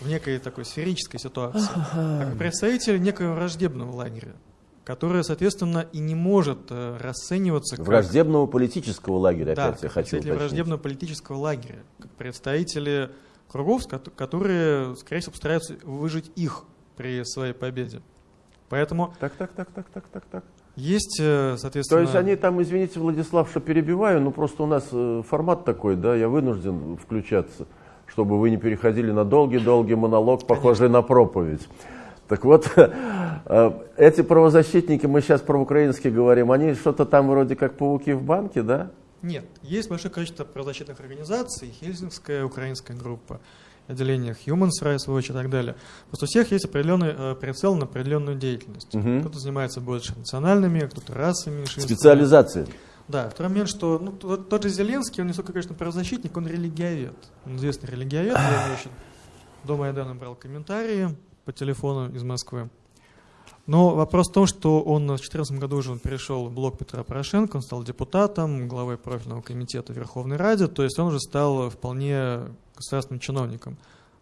в некой такой сферической ситуации, а как представители некого враждебного лагеря, которое, соответственно, и не может э, расцениваться как... Враждебного политического лагеря, да, опять я хочу представители враждебного политического лагеря, как представители кругов, которые, скорее всего, постараются выжить их при своей победе. Поэтому... Так, так, так, так, так, так, так. Есть, э, соответственно... То есть они там, извините, Владислав, что перебиваю, но просто у нас э, формат такой, да, я вынужден включаться, чтобы вы не переходили на долгий-долгий монолог, похожий Конечно. на проповедь. Так вот, [laughs] э, эти правозащитники, мы сейчас про украинские говорим, они что-то там вроде как пауки в банке, да? Нет, есть большое количество правозащитных организаций, Хельсинская украинская группа, отделение Human Rights Watch и так далее. Просто у всех есть определенный э, прицел на определенную деятельность. Угу. Кто-то занимается больше национальными, кто-то расовыми меньшинствами. Специализация. Да, второй момент, что ну, тот, тот же Зеленский, он не только, конечно, правозащитник, он религиовед. Он известный религиовед, я еще до Майдана брал комментарии по телефону из Москвы. Но вопрос в том, что он в 2014 году уже перешел в блок Петра Порошенко, он стал депутатом, главой профильного комитета Верховной Ради, то есть он уже стал вполне государственным чиновником.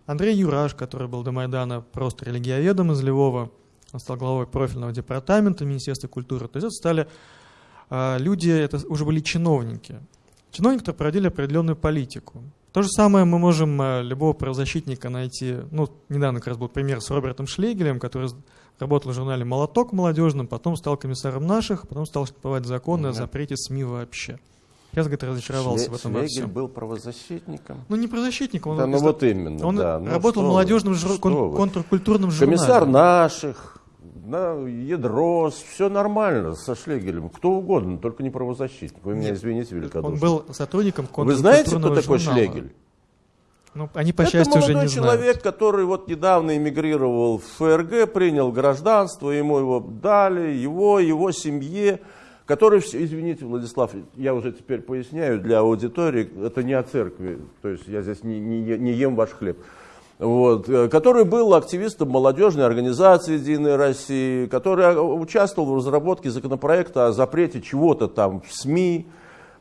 Андрей Юраш, который был до Майдана просто религиоведом из Львова, он стал главой профильного департамента Министерства культуры. То есть это стали э, люди, это уже были чиновники. Чиновники, которые проводили определенную политику. То же самое мы можем э, любого правозащитника найти. Ну, недавно как раз был пример с Робертом Шлегелем, который работал в журнале «Молоток» молодежным, потом стал комиссаром наших, потом стал штамповать законы о запрете СМИ вообще. Я, говорит, разочаровался Шле, в этом Шлегель был правозащитником? Ну, не правозащитником. Он, да, ну вот именно, Он да. Ну, работал в молодежном жур... кон- контркультурном журнале. Комиссар наших, да, Ядрос, все нормально со Шлегелем. Кто угодно, только не правозащитник. Вы меня Нет, извините великодушно. Он был сотрудником Вы знаете, кто такой журнала? Шлегель? Ну, они, по счастью, уже не человек, знают. который вот недавно эмигрировал в ФРГ, принял гражданство, ему его дали, его, его семье, который, извините, Владислав, я уже теперь поясняю для аудитории, это не о церкви, то есть я здесь не, не, не ем ваш хлеб, вот, э, который был активистом молодежной организации «Единой России», который участвовал в разработке законопроекта о запрете чего-то там в СМИ,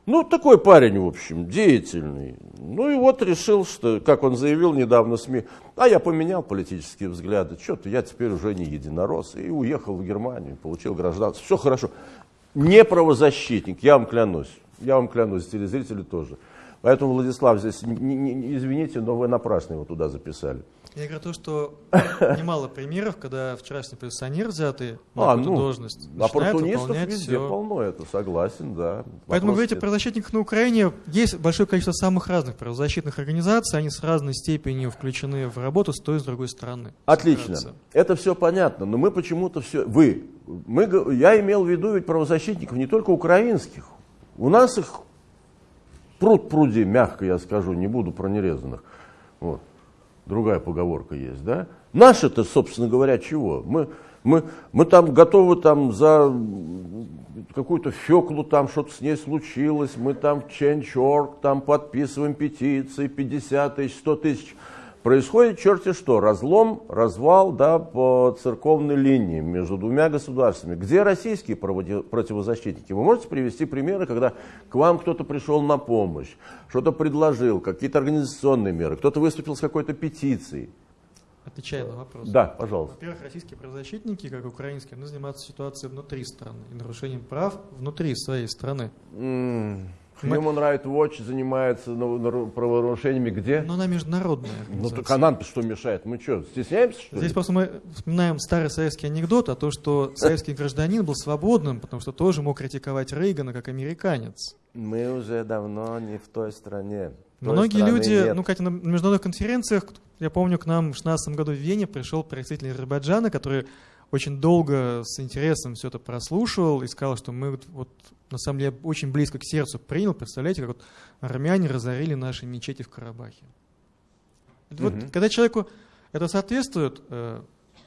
Ну, такой парень, в общем, деятельный. Ну и вот решил, что, как он заявил недавно СМИ, а я поменял политические взгляды, что-то я теперь уже не единорос, и уехал в Германию, получил гражданство, все хорошо. Не правозащитник, я вам клянусь, я вам клянусь, телезрители тоже. Поэтому, Владислав, здесь, не, не, извините, но вы напрасно его туда записали. Я говорю то, что [laughs] немало примеров, когда вчерашний пенсионер, взятый на а, ну, должность, оппортунистов везде все. полно, это согласен, да. Поэтому говорите о правозащитниках на Украине. Есть большое количество самых разных правозащитных организаций, они с разной степенью включены в работу с той и с другой стороны. Отлично. Это все понятно, но мы почему-то все... Вы, мы, я имел в виду ведь правозащитников не только украинских. У нас их пруд пруди, мягко я скажу, не буду про нерезанных. Вот другая поговорка есть, да? Наши-то, собственно говоря, чего? Мы, мы, мы там готовы там за какую-то феклу, там что-то с ней случилось, мы там в Change.org там подписываем петиции, 50 тысяч, 100 тысяч. Происходит черти что, разлом, развал да, по церковной линии между двумя государствами. Где российские противозащитники? Вы можете привести примеры, когда к вам кто-то пришел на помощь, что-то предложил, какие-то организационные меры, кто-то выступил с какой-то петицией? Отвечая на вопрос. Да, пожалуйста. Во-первых, российские правозащитники, как и украинские, они занимаются ситуацией внутри страны и нарушением прав внутри своей страны. Mm. Human Rights Watch занимается правонарушениями где? Ну, она международная Ну, так а нам что мешает? Мы что, стесняемся, что Здесь ли? просто мы вспоминаем старый советский анекдот о том, что советский гражданин был свободным, потому что тоже мог критиковать Рейгана как американец. Мы уже давно не в той стране. Той Многие люди, нет. ну, кстати, на международных конференциях, я помню, к нам в 16 году в Вене пришел представитель Азербайджана, который очень долго с интересом все это прослушивал и сказал, что мы вот, вот на самом деле очень близко к сердцу принял. Представляете, как вот армяне разорили наши мечети в Карабахе. Угу. Вот, когда человеку это соответствует, э,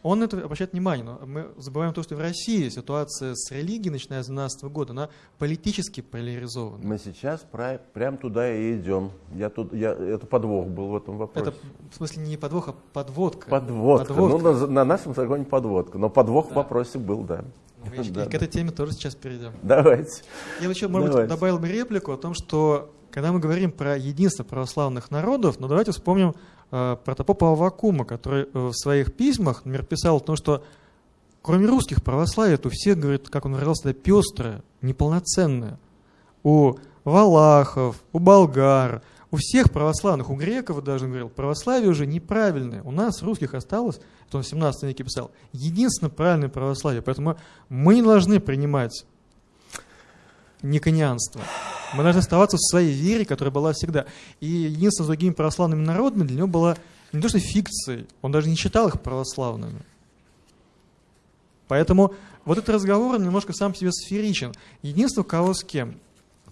он это обращает внимание. Но мы забываем то, что в России ситуация с религией, начиная с 2012 года, она политически поляризована. Мы сейчас про, прям туда и идем. Я тут, я, это подвох был в этом вопросе. Это в смысле не подвох, а подводка. Подводка. подводка. Ну, на, на нашем загоне подводка. Но подвох да. в вопросе был, да. Ну, [laughs] и да. к этой теме тоже сейчас перейдем. Давайте. Я еще, может Давайте. быть, добавил бы реплику о том, что когда мы говорим про единство православных народов, ну давайте вспомним протопопа Авакума, который э, в своих письмах, например, писал о том, что кроме русских православия, у всех, говорит, как он выражался, пестрое, неполноценное. У валахов, у болгар, у всех православных, у греков даже, он говорил, православие уже неправильное. У нас, русских, осталось, это он в 17 веке писал, единственно правильное православие. Поэтому мы не должны принимать никонианство. Мы должны оставаться в своей вере, которая была всегда. И единство с другими православными народами для него было не то что фикцией, он даже не считал их православными. Поэтому вот этот разговор немножко сам по себе сферичен. Единство кого с кем.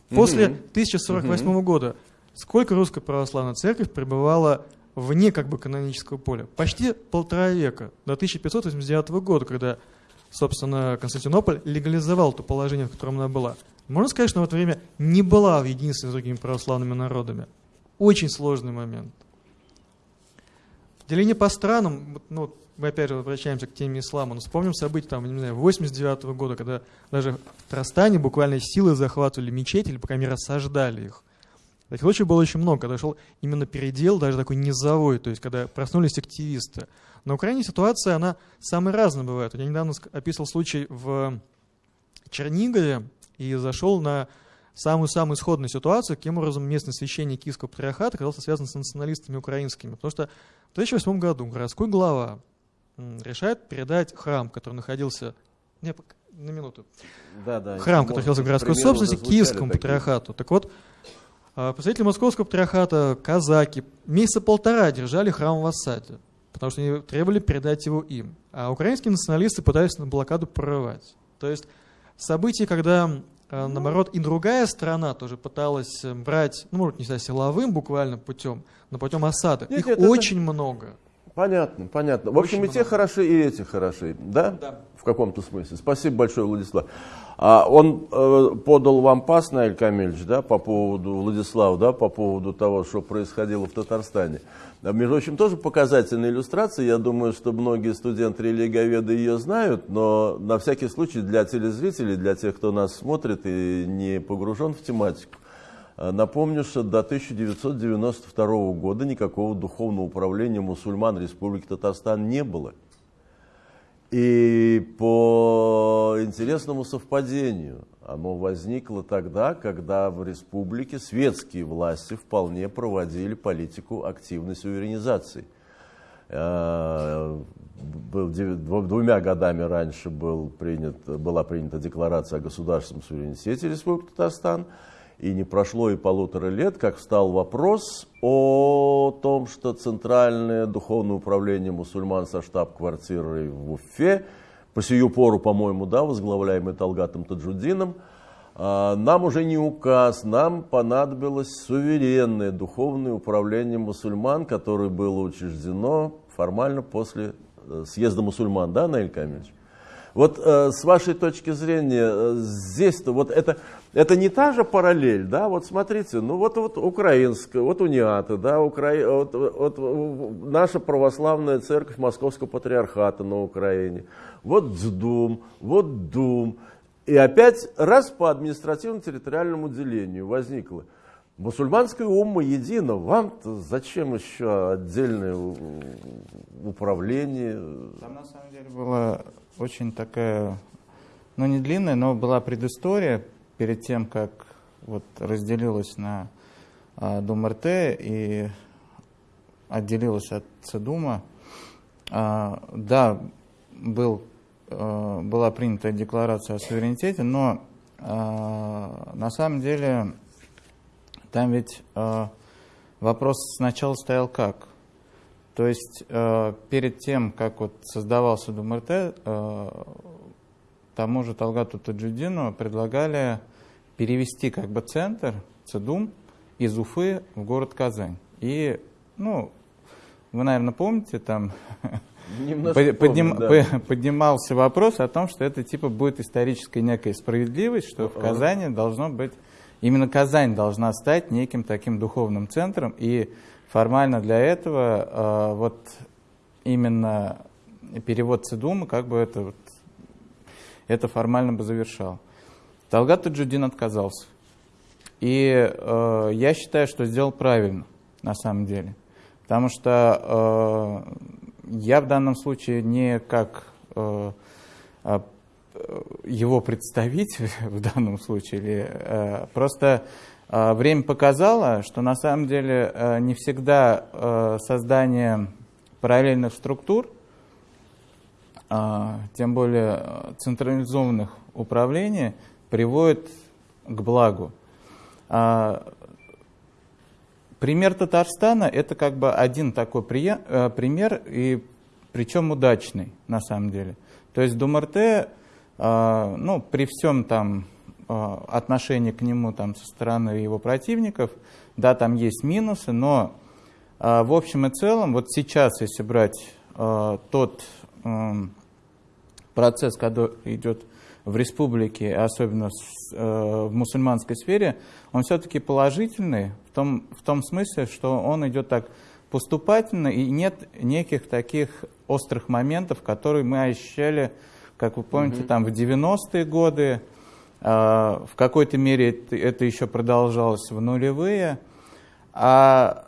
После 1048 mm-hmm. года сколько русская православная церковь пребывала вне как бы канонического поля? Почти полтора века, до 1589 года, когда, собственно, Константинополь легализовал то положение, в котором она была. Можно сказать, что в это время не была в единстве с другими православными народами. Очень сложный момент. Деление по странам, ну, мы опять же возвращаемся к теме ислама, но вспомним события там, не знаю, 89 -го года, когда даже в Трастане буквально силы захватывали мечети или, по крайней мере, осаждали их. Таких случаев было очень много, когда шел именно передел, даже такой низовой, то есть когда проснулись активисты. На Украине ситуация, она самая разная бывает. Я недавно описывал случай в Чернигове, и зашел на самую-самую исходную ситуацию, каким образом местный священник Киевского патриархата оказался связан с националистами украинскими. Потому что в 2008 году городской глава решает передать храм, который находился... Не, на минуту. Да, да, храм, который находился в городской собственности, Киевскому такие. патриархату. Так вот, а, представители Московского патриархата, казаки, месяца полтора держали храм в осаде, потому что они требовали передать его им. А украинские националисты пытались на блокаду прорывать. То есть событий, когда, э, наоборот, и другая страна тоже пыталась э, брать, ну, может, не знаю, силовым буквально путем, но путем осады. Нет, Их нет, очень это... много. Понятно, понятно. В общем, Очень и те хороши, и эти хороши, да? Да. В каком-то смысле. Спасибо большое, Владислав. А он э, подал вам пас, Наиль Камильевич, да, по поводу, Владислав, да, по поводу того, что происходило в Татарстане. А, между прочим, тоже показательная иллюстрация. Я думаю, что многие студенты религоведы ее знают, но на всякий случай для телезрителей, для тех, кто нас смотрит и не погружен в тематику, Напомню, что до 1992 года никакого духовного управления мусульман Республики Татарстан не было. И по интересному совпадению оно возникло тогда, когда в республике светские власти вполне проводили политику активной суверенизации. Э, двумя годами раньше был принят, была принята декларация о государственном суверенитете Республики Татарстан – и не прошло и полутора лет, как встал вопрос о том, что Центральное духовное управление мусульман со штаб-квартирой в Уфе, по сию пору, по-моему, да, возглавляемый Талгатом Таджудином, а, нам уже не указ, нам понадобилось суверенное духовное управление мусульман, которое было учреждено формально после э, съезда мусульман, да, Наиль Камилович? Вот э, с вашей точки зрения, э, здесь-то вот это, это не та же параллель, да, вот смотрите, ну вот, вот украинская, вот униаты, да, Укра... вот, вот, наша православная церковь Московского патриархата на Украине, вот ДЗДУМ, вот ДУМ, и опять раз по административно-территориальному делению возникло. Мусульманская умма едина, вам-то зачем еще отдельное управление? Там на самом деле было очень такая, ну не длинная, но была предыстория перед тем, как вот разделилась на а, Дум РТ и отделилась от Цедума. А, да, был, а, была принята декларация о суверенитете, но на самом деле там ведь вопрос сначала стоял как? То есть перед тем, как вот создавался ДУМРТ, тому же Талгату Таджудину предлагали перевести как бы центр ЦЕДУМ из Уфы в город Казань. И, ну, вы, наверное, помните, там подним, помню, да. поднимался вопрос о том, что это типа будет историческая некая справедливость, что в Казани должно быть, именно Казань должна стать неким таким духовным центром, и формально для этого э, вот именно перевод Цидума как бы это, вот, это формально бы завершал. Талгат Таджудин отказался. И э, я считаю, что сделал правильно, на самом деле. Потому что э, я в данном случае не как э, а, его представитель [laughs] в данном случае, или, э, просто а, время показало, что на самом деле э, не всегда э, создание параллельных структур, а, тем более э, централизованных управлений, приводит к благу. А, пример Татарстана – это как бы один такой пример, и причем удачный на самом деле. То есть Думарте, ну, при всем там Э, отношение к нему там, со стороны его противников. Да, там есть минусы, но э, в общем и целом, вот сейчас, если брать э, тот процесс, который идет в республике, особенно в мусульманской сфере, он все-таки положительный в том, в том смысле, что он идет так поступательно, и нет неких таких острых моментов, которые мы ощущали, как вы помните, угу. там в 90-е годы, а, в какой-то мере это еще продолжалось в нулевые. А,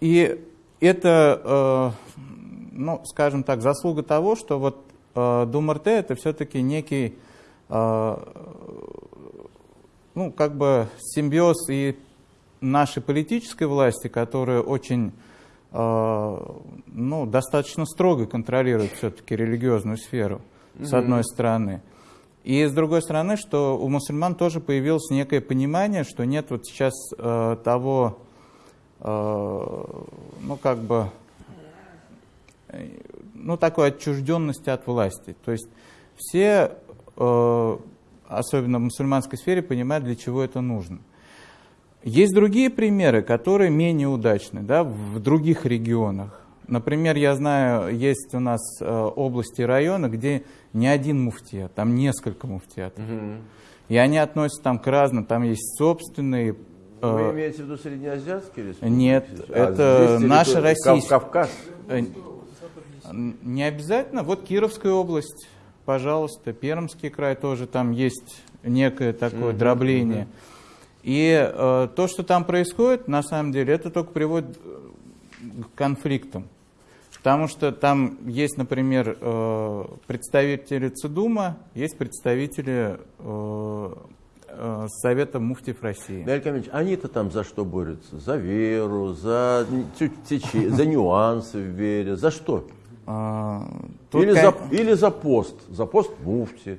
и это, э, ну, скажем так, заслуга того, что вот э, Думарте это все-таки некий, э, ну, как бы симбиоз и нашей политической власти, которая очень, ну, достаточно строго контролирует все-таки религиозную сферу, с одной стороны. И с другой стороны, что у мусульман тоже появилось некое понимание, что нет вот сейчас э, того, э, ну как бы, э, ну такой отчужденности от власти. То есть все, особенно в мусульманской сфере, понимают, для чего это нужно. Есть другие примеры, которые менее удачны да, в других регионах. Например, я знаю, есть у нас э, области и районы, где не один муфтият, там несколько муфтиятов. Угу. И они относятся там к разным, там есть собственные... Э, Вы имеете в виду среднеазиатские республики? Нет, а это наши российские. Кавказ? Э, не обязательно. Вот Кировская область, пожалуйста, Пермский край тоже, там есть некое такое угу, дробление. Угу. И э, то, что там происходит, на самом деле, это только приводит к конфликтам. Потому что там есть, например, э, представители ЦИДУМа, есть представители э, э, Совета муфтиев России. Камилович, они-то там за что борются? За веру, за, за нюансы в вере, за что? А, или, за, или за пост, за пост муфти.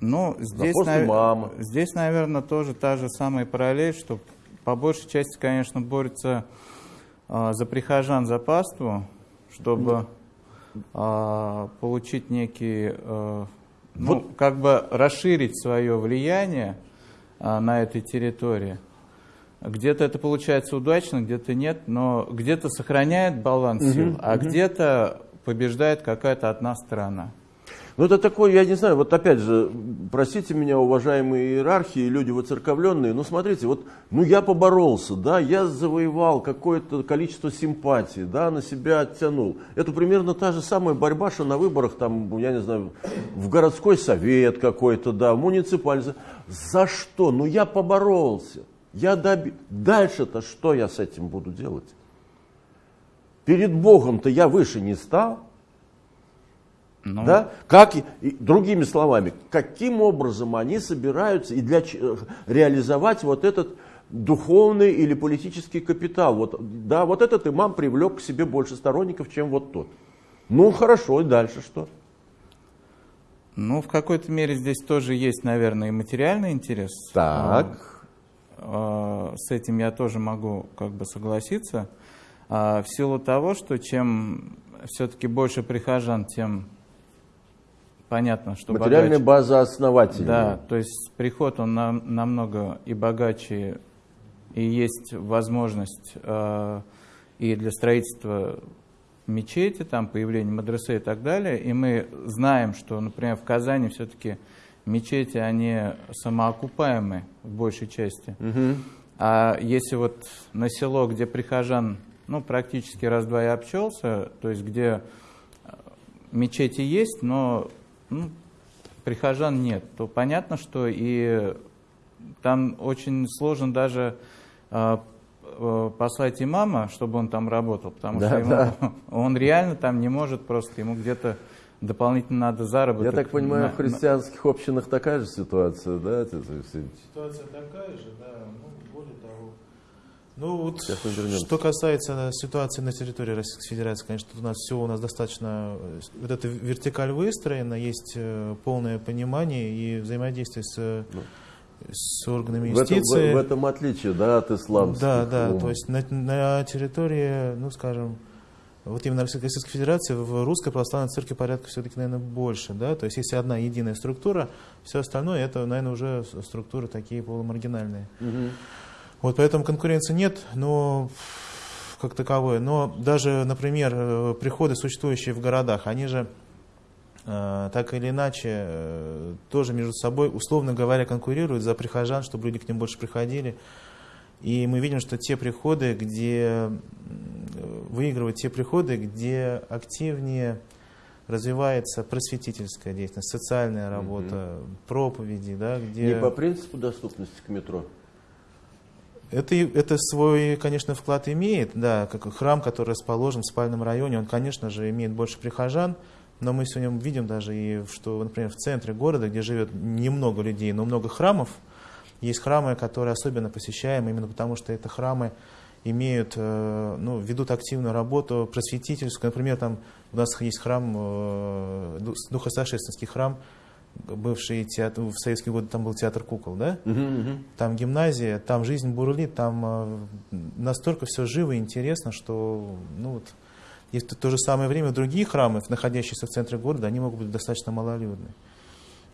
Ну, здесь, нав... здесь, наверное, тоже та же самая параллель, что по большей части, конечно, борются э, за прихожан за паству, чтобы э, получить некий, э, ну, вот. как бы расширить свое влияние э, на этой территории. Где-то это получается удачно, где-то нет, но где-то сохраняет баланс сил, угу, а угу. где-то побеждает какая-то одна сторона. Ну, это такое, я не знаю, вот опять же, простите меня, уважаемые иерархии, люди воцерковленные, ну, смотрите, вот, ну, я поборолся, да, я завоевал какое-то количество симпатий, да, на себя оттянул. Это примерно та же самая борьба, что на выборах, там, я не знаю, в городской совет какой-то, да, муниципальный. За что? Ну, я поборолся. Я доби... Дальше-то что я с этим буду делать? Перед Богом-то я выше не стал. Ну. Да? Как, другими словами, каким образом они собираются и для, реализовать вот этот духовный или политический капитал. Вот, да, вот этот имам привлек к себе больше сторонников, чем вот тот. Ну хорошо, и дальше что? Ну, в какой-то мере здесь тоже есть, наверное, и материальный интерес. Так. А, а, с этим я тоже могу как бы согласиться. А, в силу того, что чем все-таки больше прихожан, тем понятно, что Материальная богаче. база основателей. Да, то есть приход он нам, намного и богаче, и есть возможность э, и для строительства мечети, там появления мадресе и так далее. И мы знаем, что, например, в Казани все-таки мечети, они самоокупаемые в большей части. Угу. А если вот на село, где прихожан, ну, практически раз-два и обчелся, то есть где мечети есть, но ну, прихожан нет, то понятно, что и там очень сложно даже э, послать имама, чтобы он там работал, потому да, что ему, да. [laughs] он реально там не может просто, ему где-то дополнительно надо заработать. Я так понимаю, на, в христианских общинах такая же ситуация, да? Ситуация такая же, да. Ну вот, что касается ситуации на территории Российской Федерации, конечно, у нас все у нас достаточно, э, вот эта вертикаль выстроена, есть э, полное понимание и взаимодействие с, ну, с органами юстиции. В этом, в, в этом отличие, да, от исламских. Да, да, то есть на, на территории, ну скажем, вот именно Российской Федерации в русской православной церкви порядка все-таки, наверное, больше, да, то есть если одна единая структура, все остальное это, наверное, уже структуры такие полумаргинальные. Угу. Вот поэтому конкуренции нет, но как таковой. Но даже, например, э, приходы, существующие в городах, они же э, так или иначе э, тоже между собой, условно говоря, конкурируют за прихожан, чтобы люди к ним больше приходили. И мы видим, что те приходы, где выигрывают те приходы, где активнее развивается просветительская деятельность, социальная работа, угу. проповеди, да, где... Не по принципу доступности к метро? Это, это свой, конечно, вклад имеет, да, как храм, который расположен в спальном районе, он, конечно же, имеет больше прихожан, но мы сегодня видим даже, и, что, например, в центре города, где живет немного людей, но много храмов, есть храмы, которые особенно посещаем, именно потому что это храмы имеют, э, ну, ведут активную работу просветительскую. Например, там у нас есть храм, э, Духосошественский храм, бывший театр, в советские годы там был театр кукол, да? Угу, угу. Там гимназия, там жизнь бурлит, там э, настолько все живо и интересно, что, ну вот, есть в то же самое время другие храмы, находящиеся в центре города, они могут быть достаточно малолюдны.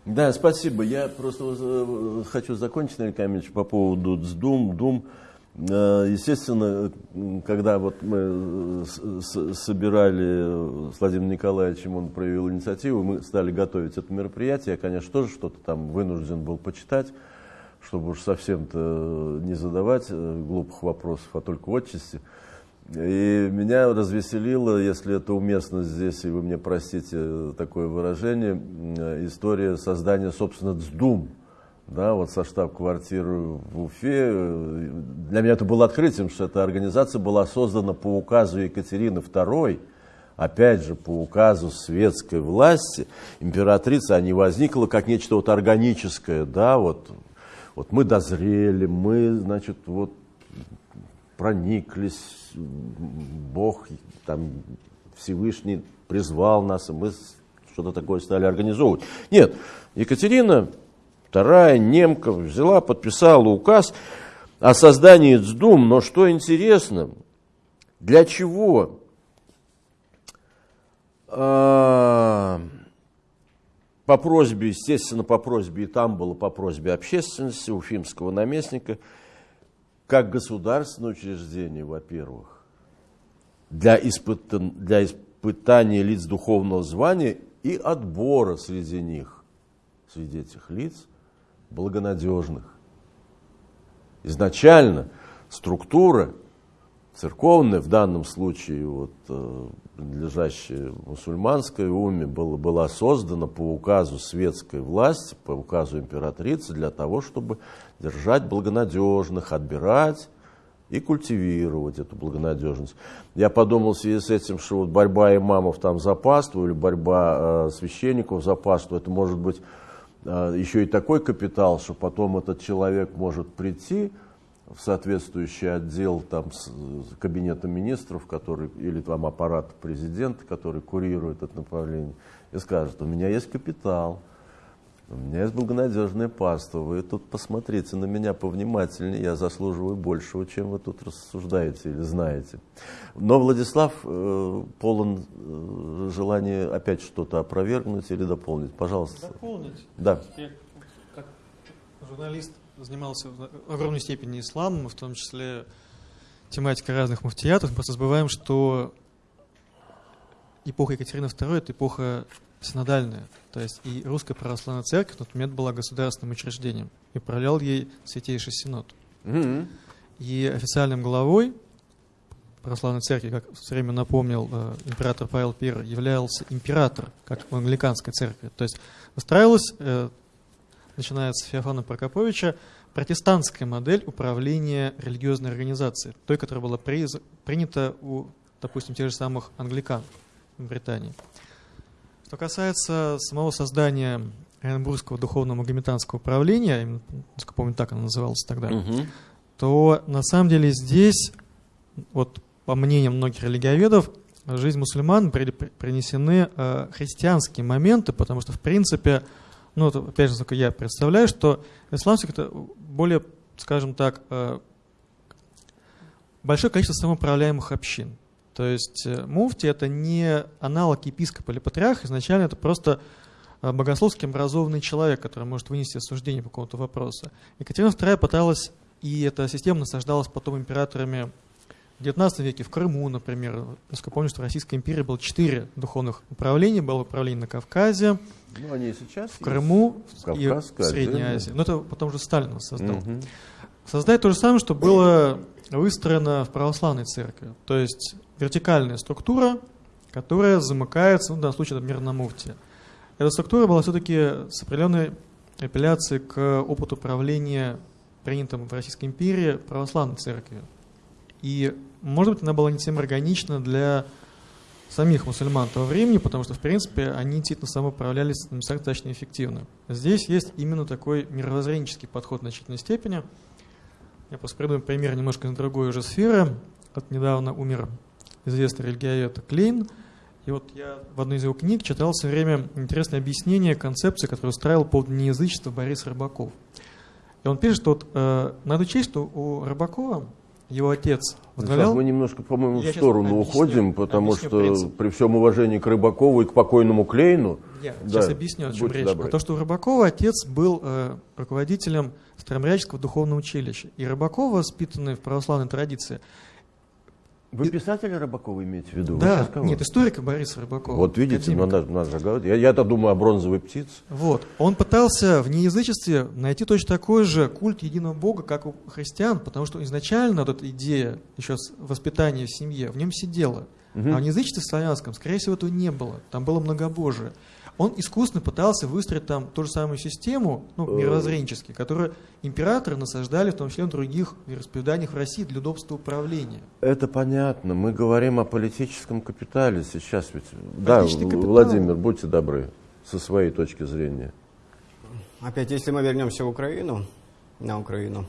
Да, спасибо. Я просто э, хочу закончить, Наиль Камильевич, по поводу ДСДУМ, ДУМ. Э, естественно, когда вот мы э, собирали с Владимиром Николаевичем, он проявил инициативу, мы стали готовить это мероприятие. Я, конечно, тоже что-то там вынужден был почитать, чтобы уж совсем-то не задавать э, глупых вопросов, а только отчасти. И меня развеселило, если это уместно здесь, и вы мне простите такое выражение, история создания, собственно, ДСДУМ да, вот со штаб-квартиры в Уфе. Для меня это было открытием, что эта организация была создана по указу Екатерины II, опять же, по указу светской власти, императрица, а не возникла как нечто вот органическое, да, вот, вот мы дозрели, мы, значит, вот прониклись, Бог, там, Всевышний призвал нас, и мы что-то такое стали организовывать. Нет, Екатерина II, немка, взяла, подписала указ о создании ЦДУМ, но что интересно, для чего а, по просьбе, естественно, по просьбе, и там было по просьбе общественности, уфимского наместника, как государственное учреждение, во-первых, для, испытан, для испытания лиц духовного звания и отбора среди них, среди этих лиц, благонадежных. Изначально структура церковная, в данном случае вот, э, принадлежащая мусульманской уме, была, была создана по указу светской власти, по указу императрицы, для того, чтобы держать благонадежных, отбирать и культивировать эту благонадежность. Я подумал в связи с этим, что вот борьба имамов там за паству или борьба э, священников за паству, это может быть еще и такой капитал, что потом этот человек может прийти, в соответствующий отдел там, с, кабинета министров, который, или там аппарат президента, который курирует это направление, и скажет, у меня есть капитал, у меня есть благонадежное паство, вы тут посмотрите на меня повнимательнее, я заслуживаю большего, чем вы тут рассуждаете или знаете. Но Владислав э, полон э, желания опять что-то опровергнуть или дополнить. Пожалуйста. Дополнить? Да. Я как журналист занимался в огромной степени исламом, в том числе тематикой разных муфтиятов, мы просто забываем, что эпоха Екатерины II – это эпоха синодальная. То есть и Русская Православная Церковь в тот момент была государственным учреждением, и управлял ей Святейший Синод. Мгм. И официальным главой Православной Церкви, как все время напомнил э, император Павел I, являлся император, как в англиканской церкви. То есть выстраивалась, э, начиная с Феофана Прокоповича, протестантская модель управления религиозной организацией, той, которая была приз- принята у, допустим, тех же самых англикан в Британии. Что касается самого создания Оренбургского духовного магометанского управления, насколько помню, так оно называлось тогда, Мгм. то на самом деле здесь, вот по мнениям многих религиоведов, в жизнь мусульман при- при- принесены э, христианские моменты, потому что, в принципе, ну, опять же, насколько я представляю, что исламских это более, скажем так, э, большое количество самоуправляемых общин. То есть э, муфти это не аналог епископа или патриарха, изначально это просто э, богословски образованный человек, который может вынести осуждение по какому-то вопросу. Екатерина II пыталась, и эта система насаждалась потом императорами в XIX веке, в Крыму, например. Насколько помню, что в Российской империи было четыре духовных управления. Было управление на Кавказе, Ну, они сейчас в Крыму и в Средней. Азии. Но это потом уже Сталин создал. Мгм. Создать то же самое, что было выстроено в православной церкви. То есть вертикальная структура, которая замыкается, ну, в данном случае, например, на муфте. Эта структура была все-таки с определенной апелляцией к опыту правления, принятым в Российской империи, православной церкви. И, может быть, она была не совсем органична для самих мусульман того времени, потому что, в принципе, они действительно самоуправлялись достаточно эффективно. Здесь есть именно такой мировоззренческий подход в значительной степени. Я просто приведу пример немножко из другой уже сферы. Вот недавно умер известный религиовед Клейн. И вот я в одной из его книг читал все время интересное объяснение концепции, которую устраивал по поводу неязычества Борис Рыбаков. И он пишет, что вот, э, надо учесть, что у Рыбакова его отец возглавлял... Сейчас мы немножко, по-моему, в сторону объясню, уходим, потому объясню что принцип. при всем уважении к Рыбакову и к покойному Клейну, Я Да, сейчас объясню, о чем речь. добры. А то, что у Рыбакова отец был э, руководителем Старомрядческого духовного училища. И Рыбаков, воспитанный в православной традиции, Вы писателя Рыбакова имеете в виду? Да, нет, историка Бориса Рыбакова. Вот видите, ну, академика. надо, надо же говорить. Я, я-то думаю о бронзовой птице. Вот. Он пытался в неязычестве найти точно такой же культ единого Бога, как у христиан, потому что изначально вот эта идея еще воспитания в семье в нем сидела. Мгм. А в язычестве славянском, скорее всего, этого не было. Там было многобожие. Он искусственно пытался выстроить там ту же самую систему, ну, Э. мировоззренчески, которую императоры насаждали, в том числе на других вероисповеданиях в России для удобства управления. Это понятно. Мы говорим о политическом капитале сейчас ведь. Да, капитал. Владимир, будьте добры, со своей точки зрения. Опять, если мы вернемся в Украину, на Украину,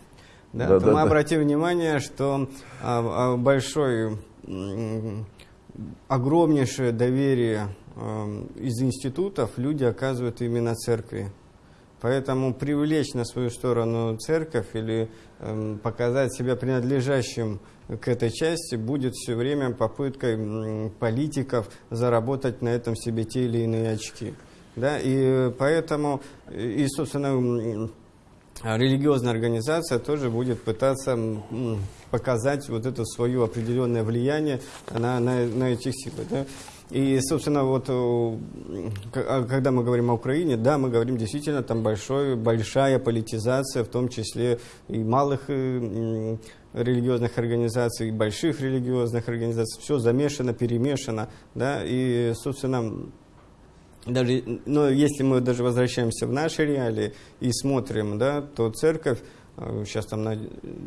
да, Да, то да, мы да. обратим внимание, что а, а, большой, огромнейшее доверие из институтов люди оказывают именно церкви. Поэтому привлечь на свою сторону церковь или эм, показать себя принадлежащим к этой части будет все время попыткой политиков заработать на этом себе те или иные очки. Да? И поэтому, и, собственно, религиозная организация тоже будет пытаться показать вот это свое определенное влияние на, на, на этих силы. Да? И, собственно, вот э, а когда мы говорим о Украине, да, мы говорим действительно там большой, большая политизация, в том числе и малых э, религиозных организаций, и больших религиозных организаций. Все замешано, перемешано, да, и, собственно, даже, но если мы даже возвращаемся в наши реалии и смотрим, да, то церковь э, сейчас там на,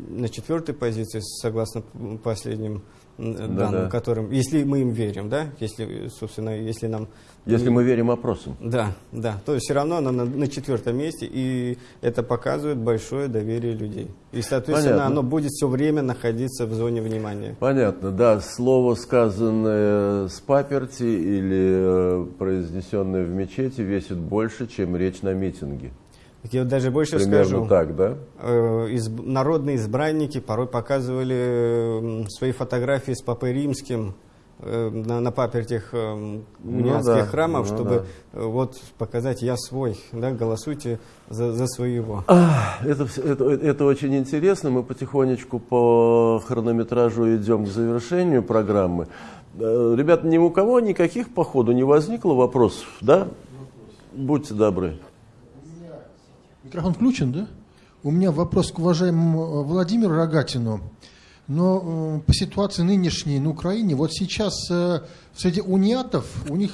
на четвертой позиции, согласно последним Да-да. данным, которым, если мы им верим, да, если, собственно, если нам... Если мы верим опросам. Да, да, то все равно она на, на четвертом месте, и это показывает большое доверие людей. И, соответственно, Понятно. оно будет все время находиться в зоне внимания. Понятно, да, слово, сказанное с паперти или э, произнесенное в мечети, весит больше, чем речь на митинге. Так Я даже больше Примерно скажу. так, да? э, изб- народные избранники порой показывали свои фотографии с Папой Римским э, на, на папертях э, Ну униатских да, храмов, ну чтобы э, вот показать «я свой», да, голосуйте за, за своего. А, Это, это, это очень интересно. Мы потихонечку по хронометражу идем к завершению программы. Э, Ребят, ни у кого никаких по ходу не возникло вопросов, да? Будьте добры. Микрофон включен, да? У меня вопрос к уважаемому э, Владимиру Рогатину. Но э, по ситуации нынешней на Украине, вот сейчас э, среди униатов у них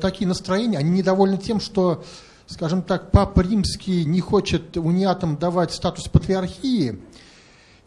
такие настроения, они недовольны тем, что, скажем так, Папа Римский не хочет униатам давать статус патриархии,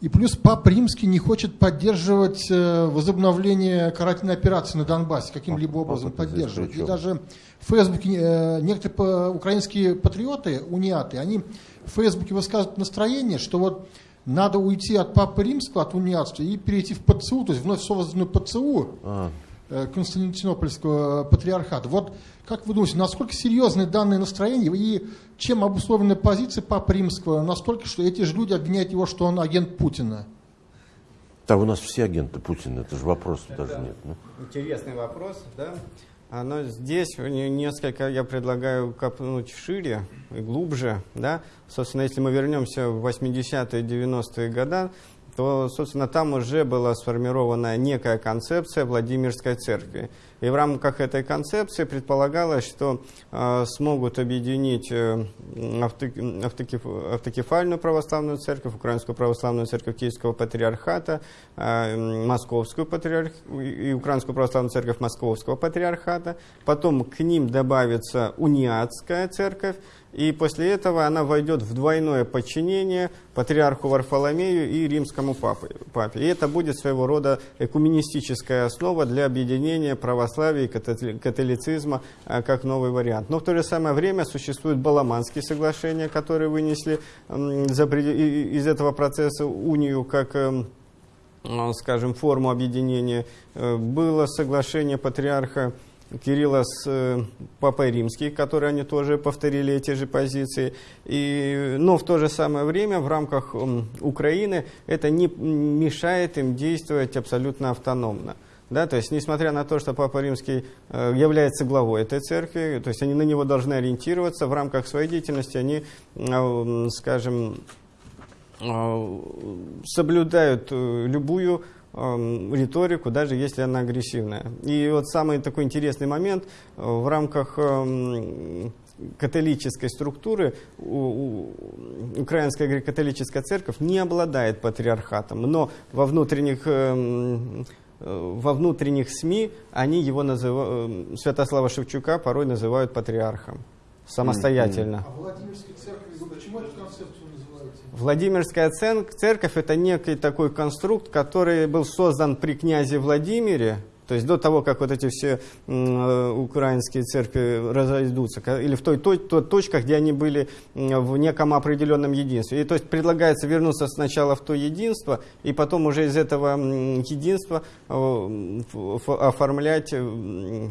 и плюс Папа Римский не хочет поддерживать э, возобновление карательной операции на Донбассе, каким-либо образом Папа поддерживать. И даже в Фейсбуке э, некоторые украинские патриоты, униаты, они в Фейсбуке высказывают настроение, что вот надо уйти от Папы Римского, от униатства и перейти в ПЦУ, то есть вновь созданную ПЦУ, А, Константинопольского патриархата. Вот как вы думаете, насколько серьезны данные настроения и чем обусловлены позиции Папы Римского, настолько, что эти же люди обвиняют его, что он агент Путина? да, у нас все агенты Путина, это же вопрос даже нет. ну. Интересный вопрос, да. А, Но здесь не- несколько я предлагаю копнуть шире и глубже, да. Собственно, если мы вернемся в 80-е, 90-е годы, то, собственно, там уже была сформирована некая концепция Владимирской церкви. И в рамках этой концепции предполагалось, что э, смогут объединить э, авто- автокеф- автокефальную православную церковь, Украинскую православную церковь Киевского патриархата, э, Московскую патриарх... и Украинскую православную церковь Московского патриархата. Потом к ним добавится униатская церковь, и после этого она войдет в двойное подчинение патриарху Варфоломею и римскому папе. И это будет своего рода экуменистическая основа для объединения православия и католи- католицизма а, как новый вариант. Но в то же самое время существуют Баламанские соглашения, которые вынесли из этого процесса унию как эм, э, скажем, форму объединения. Э, Было соглашение патриарха Кирилла с э, Папой Римским, которые они тоже повторили эти же позиции. И, но в то же самое время в рамках Украины это не мешает им действовать абсолютно автономно. Да, то есть, несмотря на то, что Папа Римский э, является главой этой церкви, то есть они на него должны ориентироваться, в рамках своей деятельности они, э, скажем, соблюдают любую риторику, даже если она агрессивная. И вот самый такой интересный момент э, в рамках э, католической структуры у- у- Украинская греко-католическая церковь не обладает патриархатом, но во внутренних э, м, во внутренних СМИ они его называют, Святослава Шевчука порой называют патриархом самостоятельно. А Владимирской церкви почему эту концепцию называете? Владимирская церковь – это некий такой конструкт, который был создан при князе Владимире, то есть до того, как вот эти все украинские церкви разойдутся, или в той, той, той точках, где они были в неком определенном единстве. И то есть предлагается вернуться сначала в то единство, и потом уже из этого единства э, оформлять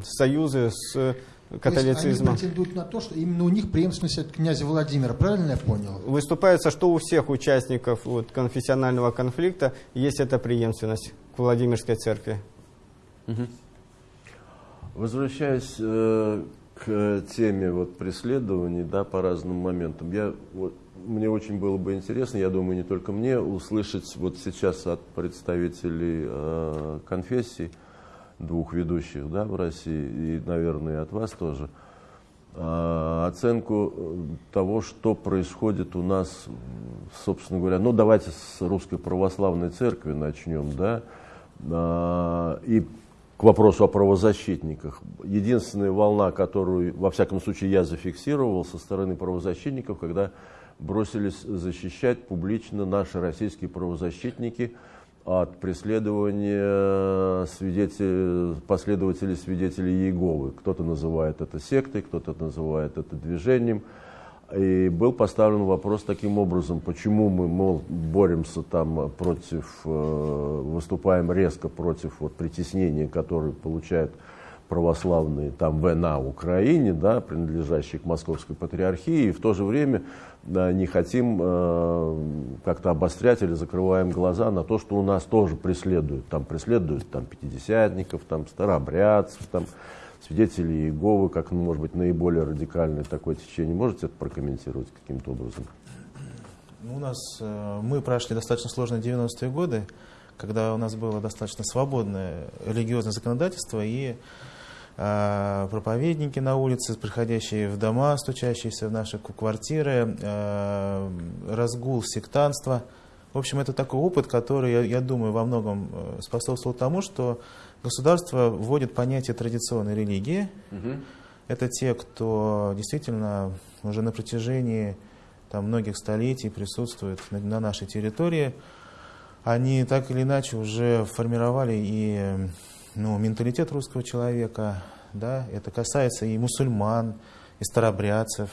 союзы с католицизма. они претендуют на то, что именно у них преемственность от князя Владимира, правильно я понял? Выступается, что у всех участников вот, конфессионального конфликта есть эта преемственность к Владимирской церкви. Угу. Возвращаясь э, к теме вот, преследований да, по разным моментам, я, вот, мне очень было бы интересно, я думаю, не только мне, услышать вот сейчас от представителей э, конфессий, двух ведущих да, в России, и, наверное, от вас тоже, э, оценку э, того, что происходит у нас, собственно говоря, ну давайте с Русской Православной Церкви начнем, да, э, и к вопросу о правозащитниках. Единственная волна, которую, во всяком случае, я зафиксировал со стороны правозащитников, когда бросились защищать публично наши российские правозащитники от преследования свидетелей, последователей свидетелей Иеговы. Кто-то называет это сектой, кто-то называет это движением. И был поставлен вопрос таким образом, почему мы, мол, боремся там против, э, выступаем резко против вот, притеснения, которые получают православные там в на Украине, да, принадлежащие к Московской патриархии, и в то же время да, не хотим э, как-то обострять или закрываем глаза на то, что у нас тоже преследуют. Там преследуют там, пятидесятников, там, старообрядцев, там, свидетели Иеговы, как, ну, может быть, наиболее радикальное такое течение. Можете это прокомментировать каким-то образом? Ну, у нас, э, мы прошли достаточно сложные 90-е годы, когда у нас было достаточно свободное религиозное законодательство и проповедники на улице, приходящие в дома, стучащиеся в наши квартиры, э, разгул сектанства. В общем, это такой опыт, который, я, я думаю, во многом э, способствовал тому, что Государство вводит понятие традиционной религии. Угу. Это те, кто действительно уже на протяжении там, многих столетий присутствует на, на нашей территории. Они так или иначе уже формировали и ну, менталитет русского человека. Да? Это касается и мусульман, и старобрядцев.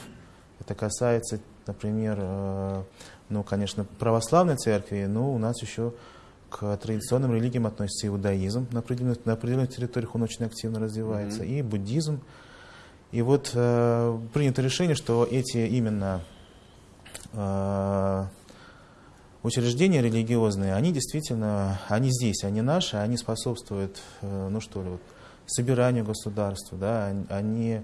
Это касается, например, э, ну, конечно, православной церкви, но у нас еще к традиционным религиям относится иудаизм, на определенных, на определенных территориях он очень активно развивается, mm-hmm. и буддизм. И вот э, принято решение, что эти именно э, учреждения религиозные, они действительно, они здесь, они наши, они способствуют, э, ну что ли, вот, собиранию государства, да, они,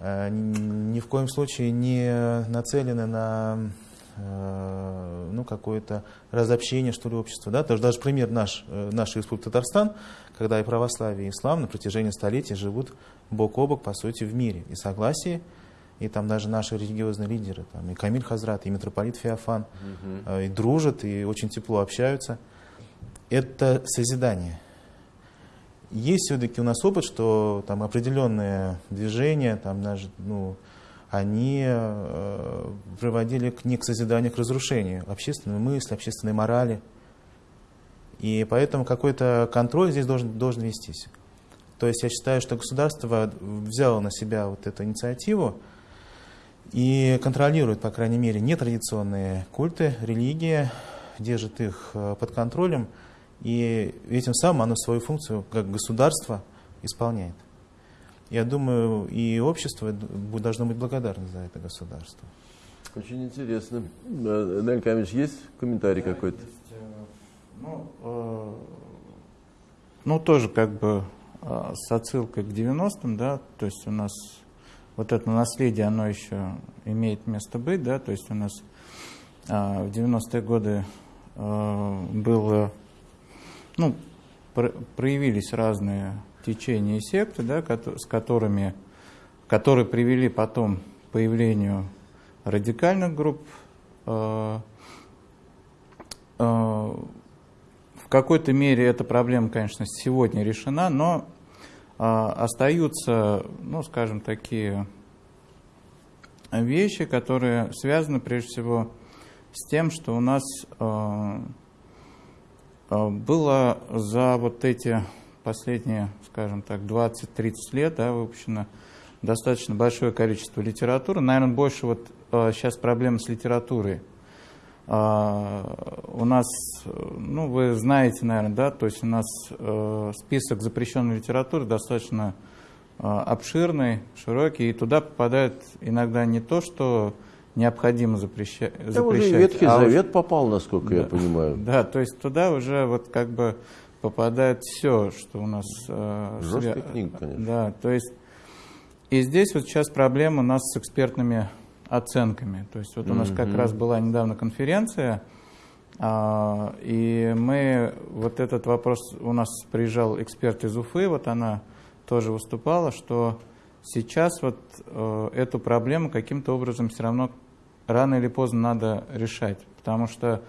э, ни в коем случае не нацелены на Э, ну, какое-то разобщение, что ли, общества. Да? Даже, пример наш, нашей республики Татарстан, когда и православие, и ислам на протяжении столетий живут бок о бок, по сути, в мире и согласии. И там даже наши религиозные лидеры, там, и Камиль Хазрат, и митрополит Феофан, угу. и дружат, и очень тепло общаются. Это созидание. Есть все-таки у нас опыт, что там определенные движения, там даже, ну, они э, приводили к, не к созиданию, а к разрушению общественной мысли, общественной морали. И поэтому какой-то контроль здесь должен, должен вестись. То есть я считаю, что государство взяло на себя вот эту инициативу и контролирует, по крайней мере, нетрадиционные культы, религии, держит их э, под контролем, и этим самым оно свою функцию как государство исполняет. Я думаю, и общество должно быть благодарно за это государство. Очень интересно. Э, Нель Камич, есть комментарий да, какой-то? Э, ну, э, ну, тоже как бы э, с отсылкой к 90-м, да, то есть у нас вот это наследие, оно еще имеет место быть, да, то есть у нас э, в 90-е годы э, было, ну, пр проявились разные течения и секты, да, с которыми, которые привели потом к появлению радикальных групп, э, э, в какой-то мере эта проблема, конечно, сегодня решена, но остаются, ну, скажем, такие вещи, которые связаны прежде всего с тем, что у нас было за вот эти последние, скажем так, 20-30 лет да, выпущено достаточно большое количество литературы. Наверное, больше вот сейчас проблема с литературой. Э, у нас, ну, вы знаете, наверное, да, то есть у нас э, список запрещенной литературы достаточно э, обширный, широкий, и туда попадает иногда не то, что необходимо запрещать. Там уже Ветхий а Завет уж... попал, насколько да, я понимаю. Да, то есть туда уже вот как бы попадает все, что у нас... Э, Жесткая свя... книга, конечно. Да, то есть и здесь вот сейчас проблема у нас с экспертными оценками. То есть вот у нас mm-hmm. как раз была недавно конференция, а, и мы вот этот вопрос, у нас приезжал эксперт из Уфы, вот она тоже выступала, что сейчас вот э, эту проблему каким-то образом все равно рано или поздно надо решать, потому что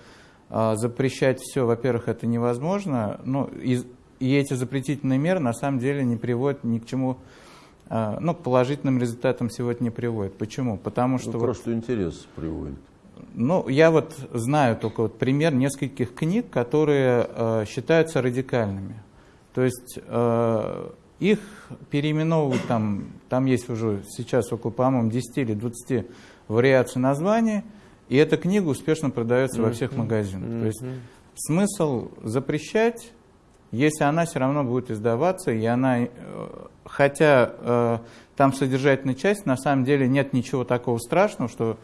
э, запрещать все, во-первых, это невозможно, ну и, и эти запретительные меры на самом деле не приводят ни к чему а, ну, к положительным результатам сегодня не приводит. Почему? Потому что... Ну, просто вот, интерес приводит. Ну, я вот знаю только вот пример нескольких книг, которые э, считаются радикальными. То есть э, их переименовывают там, там есть уже сейчас около, по-моему, 10 или 20 вариаций названия, и эта книга успешно продается mm-hmm. во всех магазинах. Mm-hmm. То есть смысл запрещать, если она все равно будет издаваться, и она э, хотя э, там содержательная часть, на самом деле нет ничего такого страшного, что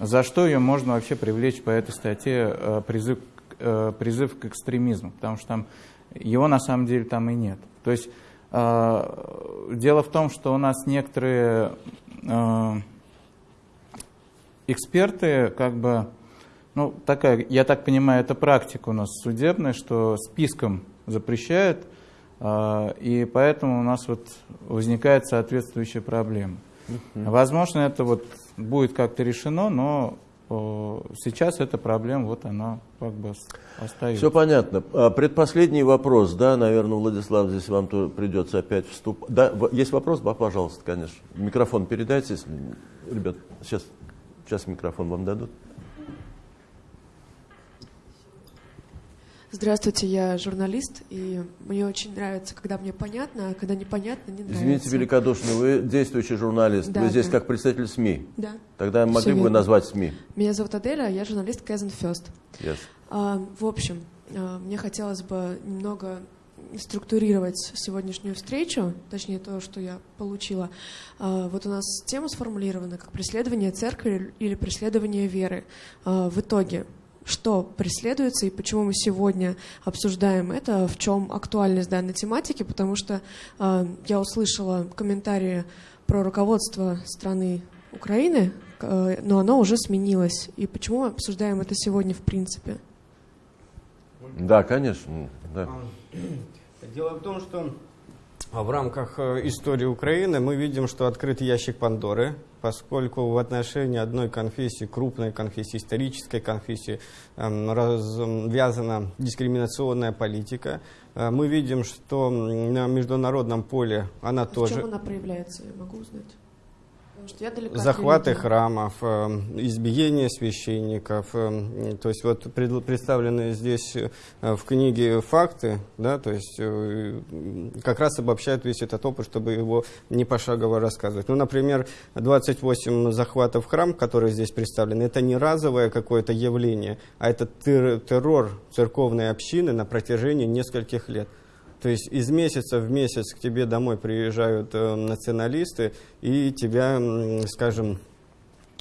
за что ее можно вообще привлечь по этой статье э, призыв, э, призыв к экстремизму, потому что там его на самом деле там и нет. То есть э, дело в том, что у нас некоторые э, эксперты как бы ну, такая, я так понимаю, это практика у нас судебная, что списком запрещают и поэтому у нас вот возникает соответствующая проблема. Возможно, это вот будет как-то решено, но сейчас эта проблема, вот она как бы остается. Все понятно. А, предпоследний вопрос, да, наверное, Владислав, здесь вам то придется опять вступать. Да, есть вопрос? Да, пожалуйста, конечно. Микрофон передайте, если... Ребят, сейчас, сейчас микрофон вам дадут. Здравствуйте, я журналист, и мне очень нравится, когда мне понятно, а когда непонятно, не нравится. Извините великодушно, вы действующий журналист, да, вы здесь да. как представитель СМИ. Да. Тогда могли бы вы назвать СМИ? Меня зовут Аделя, я журналист Казан Фест. Yes. А, в общем, а, мне хотелось бы немного структурировать сегодняшнюю встречу, точнее то, что я получила. А, вот у нас тема сформулирована как преследование церкви или преследование веры. А, в итоге что преследуется и почему мы сегодня обсуждаем это, в чем актуальность данной тематики, потому что э, я услышала комментарии про руководство страны Украины, э, но оно уже сменилось. И почему мы обсуждаем это сегодня в принципе? Да, конечно. Да. [clears throat] Дело в том, что в рамках э, истории Украины мы видим, что открыт ящик Пандоры, поскольку в отношении одной конфессии, крупной конфессии, исторической конфессии, эм, развязана дискриминационная политика. Э, мы видим, что на международном поле она а тоже... В чем она проявляется, я могу узнать? Что я захваты храмов, э, избиение священников. Э, то есть вот представлены здесь э, в книге факты, да, то есть как раз обобщают весь этот опыт, чтобы его не пошагово рассказывать. Ну, например, 28 захватов храм, которые здесь представлены, это не разовое какое-то явление, а это террор церковной общины на протяжении нескольких лет. То есть из месяца в месяц к тебе домой приезжают э, националисты и тебя, скажем,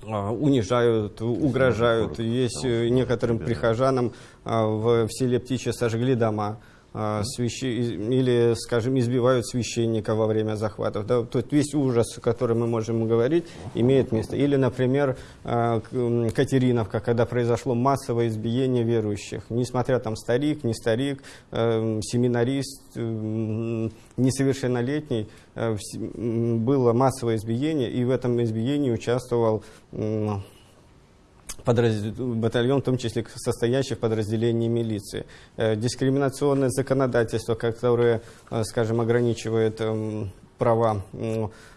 а, унижают, угрожают. Есть э, некоторым прихожанам а, в, в селе Птичье сожгли дома. А, свящ... или, скажем, избивают священника во время захватов. Да? Тут весь ужас, о котором мы можем говорить, имеет место. Или, например, а, Катериновка, когда произошло массовое избиение верующих. Несмотря там старик, не старик, э, семинарист, э, несовершеннолетний, э, было массовое избиение, и в этом избиении участвовал батальон, в том числе состоящий в подразделении милиции. Э, дискриминационное законодательство, которое, э, скажем, ограничивает эм, права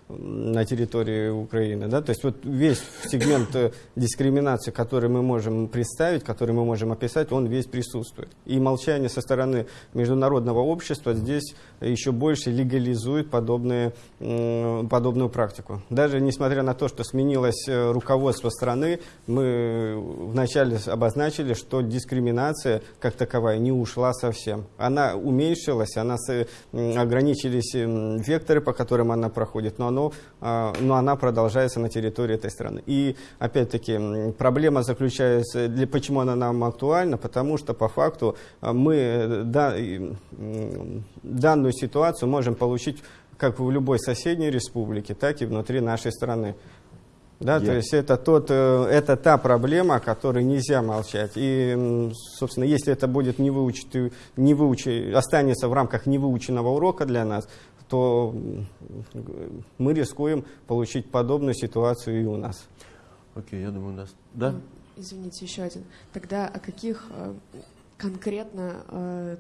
на территории Украины. Да? То есть вот весь сегмент э, дискриминации, который мы можем представить, который мы можем описать, он весь присутствует. И молчание со стороны международного общества здесь еще больше легализует подобные, подобную практику. Даже несмотря на то, что сменилось э, руководство страны, мы вначале обозначили, что дискриминация как таковая не ушла совсем. Она уменьшилась, она ограничились векторы, по которым она проходит, но оно, а, но она продолжается на территории этой страны. И опять-таки проблема заключается, для, почему она нам актуальна, потому что по факту а, мы да, данную ситуацию можем получить как в любой соседней республике, так и внутри нашей страны. Да, Я... то есть это, тот, э, это та проблема, о которой нельзя молчать. И, собственно, если это будет не выучить, не выучить, останется в рамках невыученного урока для нас, то мы рискуем получить подобную ситуацию и у нас. Окей, okay, я думаю, у нас... Да? Извините, еще один. Тогда о каких э, конкретно э,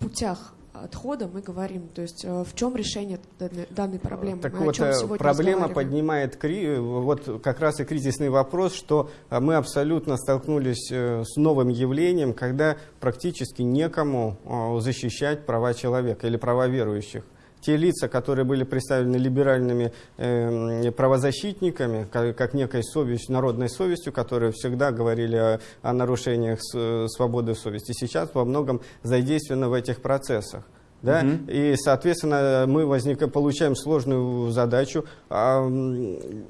путях отхода мы говорим? То есть э, в чем решение данной, данной проблемы? Так мы вот, проблема поднимает вот как раз и кризисный вопрос, что мы абсолютно столкнулись с новым явлением, когда практически некому защищать права человека или права верующих те лица, которые были представлены либеральными э, правозащитниками, как, как некой совестью, народной совестью, которые всегда говорили о, о нарушениях с, свободы совести, сейчас во многом задействованы в этих процессах. Да? Угу. И, соответственно, мы возник, получаем сложную задачу. А,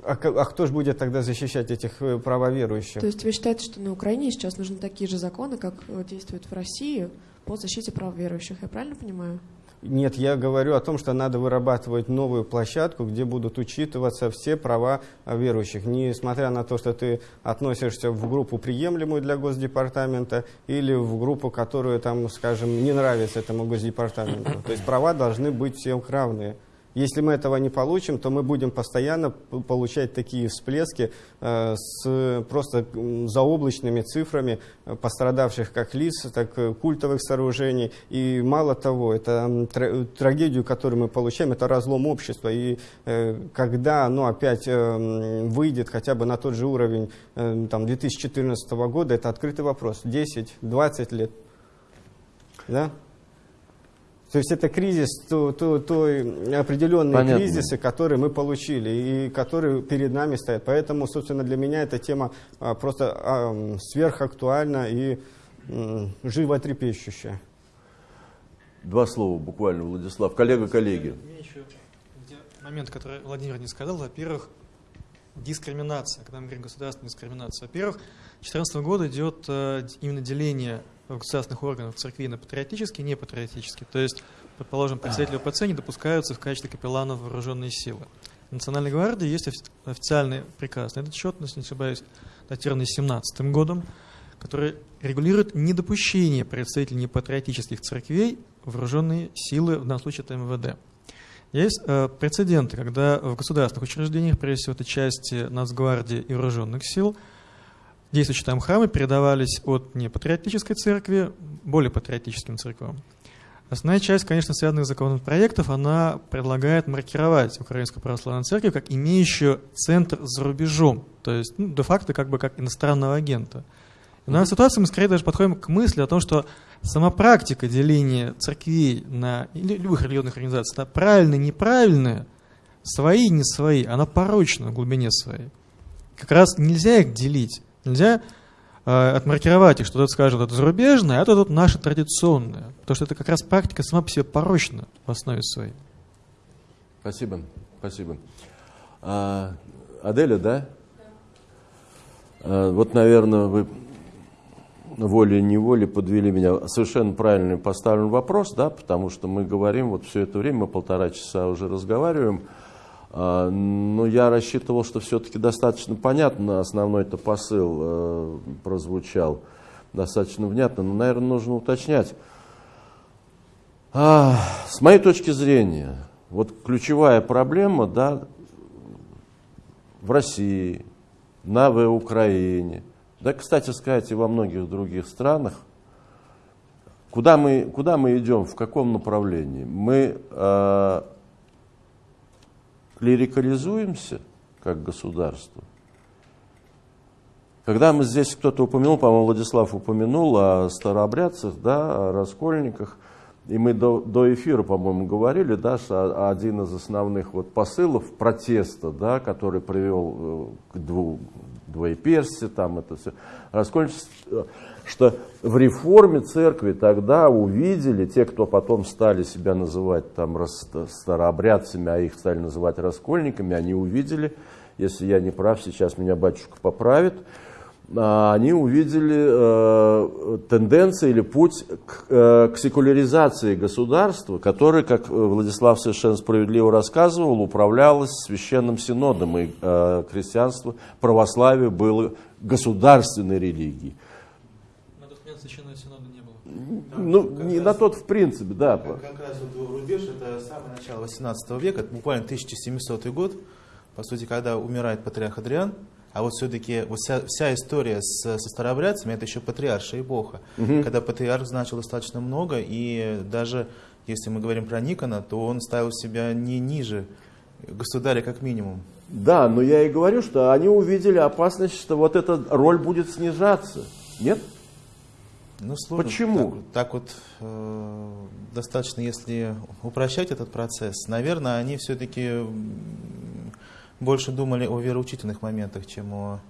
а, а кто же будет тогда защищать этих э, правоверующих? То есть вы считаете, что на Украине сейчас нужны такие же законы, как э, действуют в России по защите прав верующих? Я правильно понимаю? Нет, я говорю о том, что надо вырабатывать новую площадку, где будут учитываться все права верующих. Несмотря на то, что ты относишься в группу приемлемую для Госдепартамента или в группу, которую, там, скажем, не нравится этому Госдепартаменту. То есть права должны быть всем равные. Если мы этого не получим, то мы будем постоянно получать такие всплески э, с просто заоблачными цифрами э, пострадавших как лиц, так и культовых сооружений. И мало того, это трагедию, которую мы получаем, это разлом общества. И э, когда оно опять выйдет хотя бы на тот же уровень там, 2014 года, это открытый вопрос. 10-20 лет. Да? То есть это кризис, то, то, то определенные Понятно. кризисы, которые мы получили и которые перед нами стоят. Поэтому, собственно, для меня эта тема а, просто а, сверхактуальна и м, животрепещущая. Два слова буквально, Владислав. Коллега, коллеги. Момент, который Владимир не сказал, во-первых, дискриминация, когда мы говорим государственная дискриминация. Во-первых, с 2014 года идет э, именно деление государственных органов церкви на патриотические и непатриотические. То есть, предположим, представители ОПЦ не допускаются в качестве капелланов вооруженной силы. В Национальной гвардии есть официальный приказ на этот счет, если не ошибаюсь, датированный 17 годом, который регулирует недопущение представителей непатриотических церквей вооруженные силы, в данном случае это МВД. Есть э, прецеденты, когда в государственных учреждениях, прежде всего это части Нацгвардии и вооруженных сил, действующие там храмы передавались от непатриотической церкви более патриотическим церквам. Основная часть, конечно, связанных законопроектов, она предлагает маркировать Украинскую православную церковь как имеющую центр за рубежом, то есть ну, де-факто как бы как иностранного агента. И в данной ситуации мы скорее даже подходим к мысли о том, что сама практика деления церквей на, любых религиозных организаций на правильные, неправильные, свои, не свои, она порочна в глубине своей. Как раз нельзя их делить. Нельзя э, отмаркировать их, что тут скажет это зарубежное, а это тут наше традиционное. Потому что это как раз практика сама по себе порочна в основе своей. Спасибо, спасибо. А, Аделя, да? А, вот, наверное, вы волей-неволей подвели меня. Совершенно правильный поставлен вопрос, да, потому что мы говорим, вот все это время, мы полтора часа уже разговариваем, но я рассчитывал, что все-таки достаточно понятно, основной-то посыл э, прозвучал достаточно внятно, но, наверное, нужно уточнять. А, с моей точки зрения, вот ключевая проблема да, в России, на в Украине, Да, кстати сказать, и во многих других странах. Куда мы, куда мы идем, в каком направлении? Мы э, клерикализуемся как государство. Когда мы здесь кто-то упомянул, по-моему, Владислав упомянул о старообрядцах, да, о раскольниках, и мы до, до эфира, по-моему, говорили, да, что один из основных вот посылов протеста, да, который привел э, к дву, двоеперсти, там это все, раскольничество, что в реформе церкви тогда увидели, те, кто потом стали себя называть там старообрядцами, а их стали называть раскольниками, они увидели, если я не прав, сейчас меня батюшка поправит, а, они увидели э, тенденции или путь к, э, к секуляризации государства, которое, как Владислав совершенно справедливо рассказывал, управлялось священным синодом, и э, крестьянство, православие было государственной религией. На тот момент священного синода не Ну, не раз, на тот в принципе, да. Как, как раз вот рубеж, это самое начало 18 века, это буквально 1700 год, по сути, когда умирает патриарх Адриан, а вот все-таки вот вся, вся история с, со старообрядцами, это еще патриаршая эпоха, угу. когда патриарх значил достаточно много, и даже если мы говорим про Никона, то он ставил себя не ниже государя как минимум. Да, но я и говорю, что они увидели опасность, что вот эта роль будет снижаться. Нет? Ну, сложно. Почему? Так, так вот э, достаточно, если упрощать этот процесс, наверное, они все-таки больше думали о вероучительных моментах, чем о,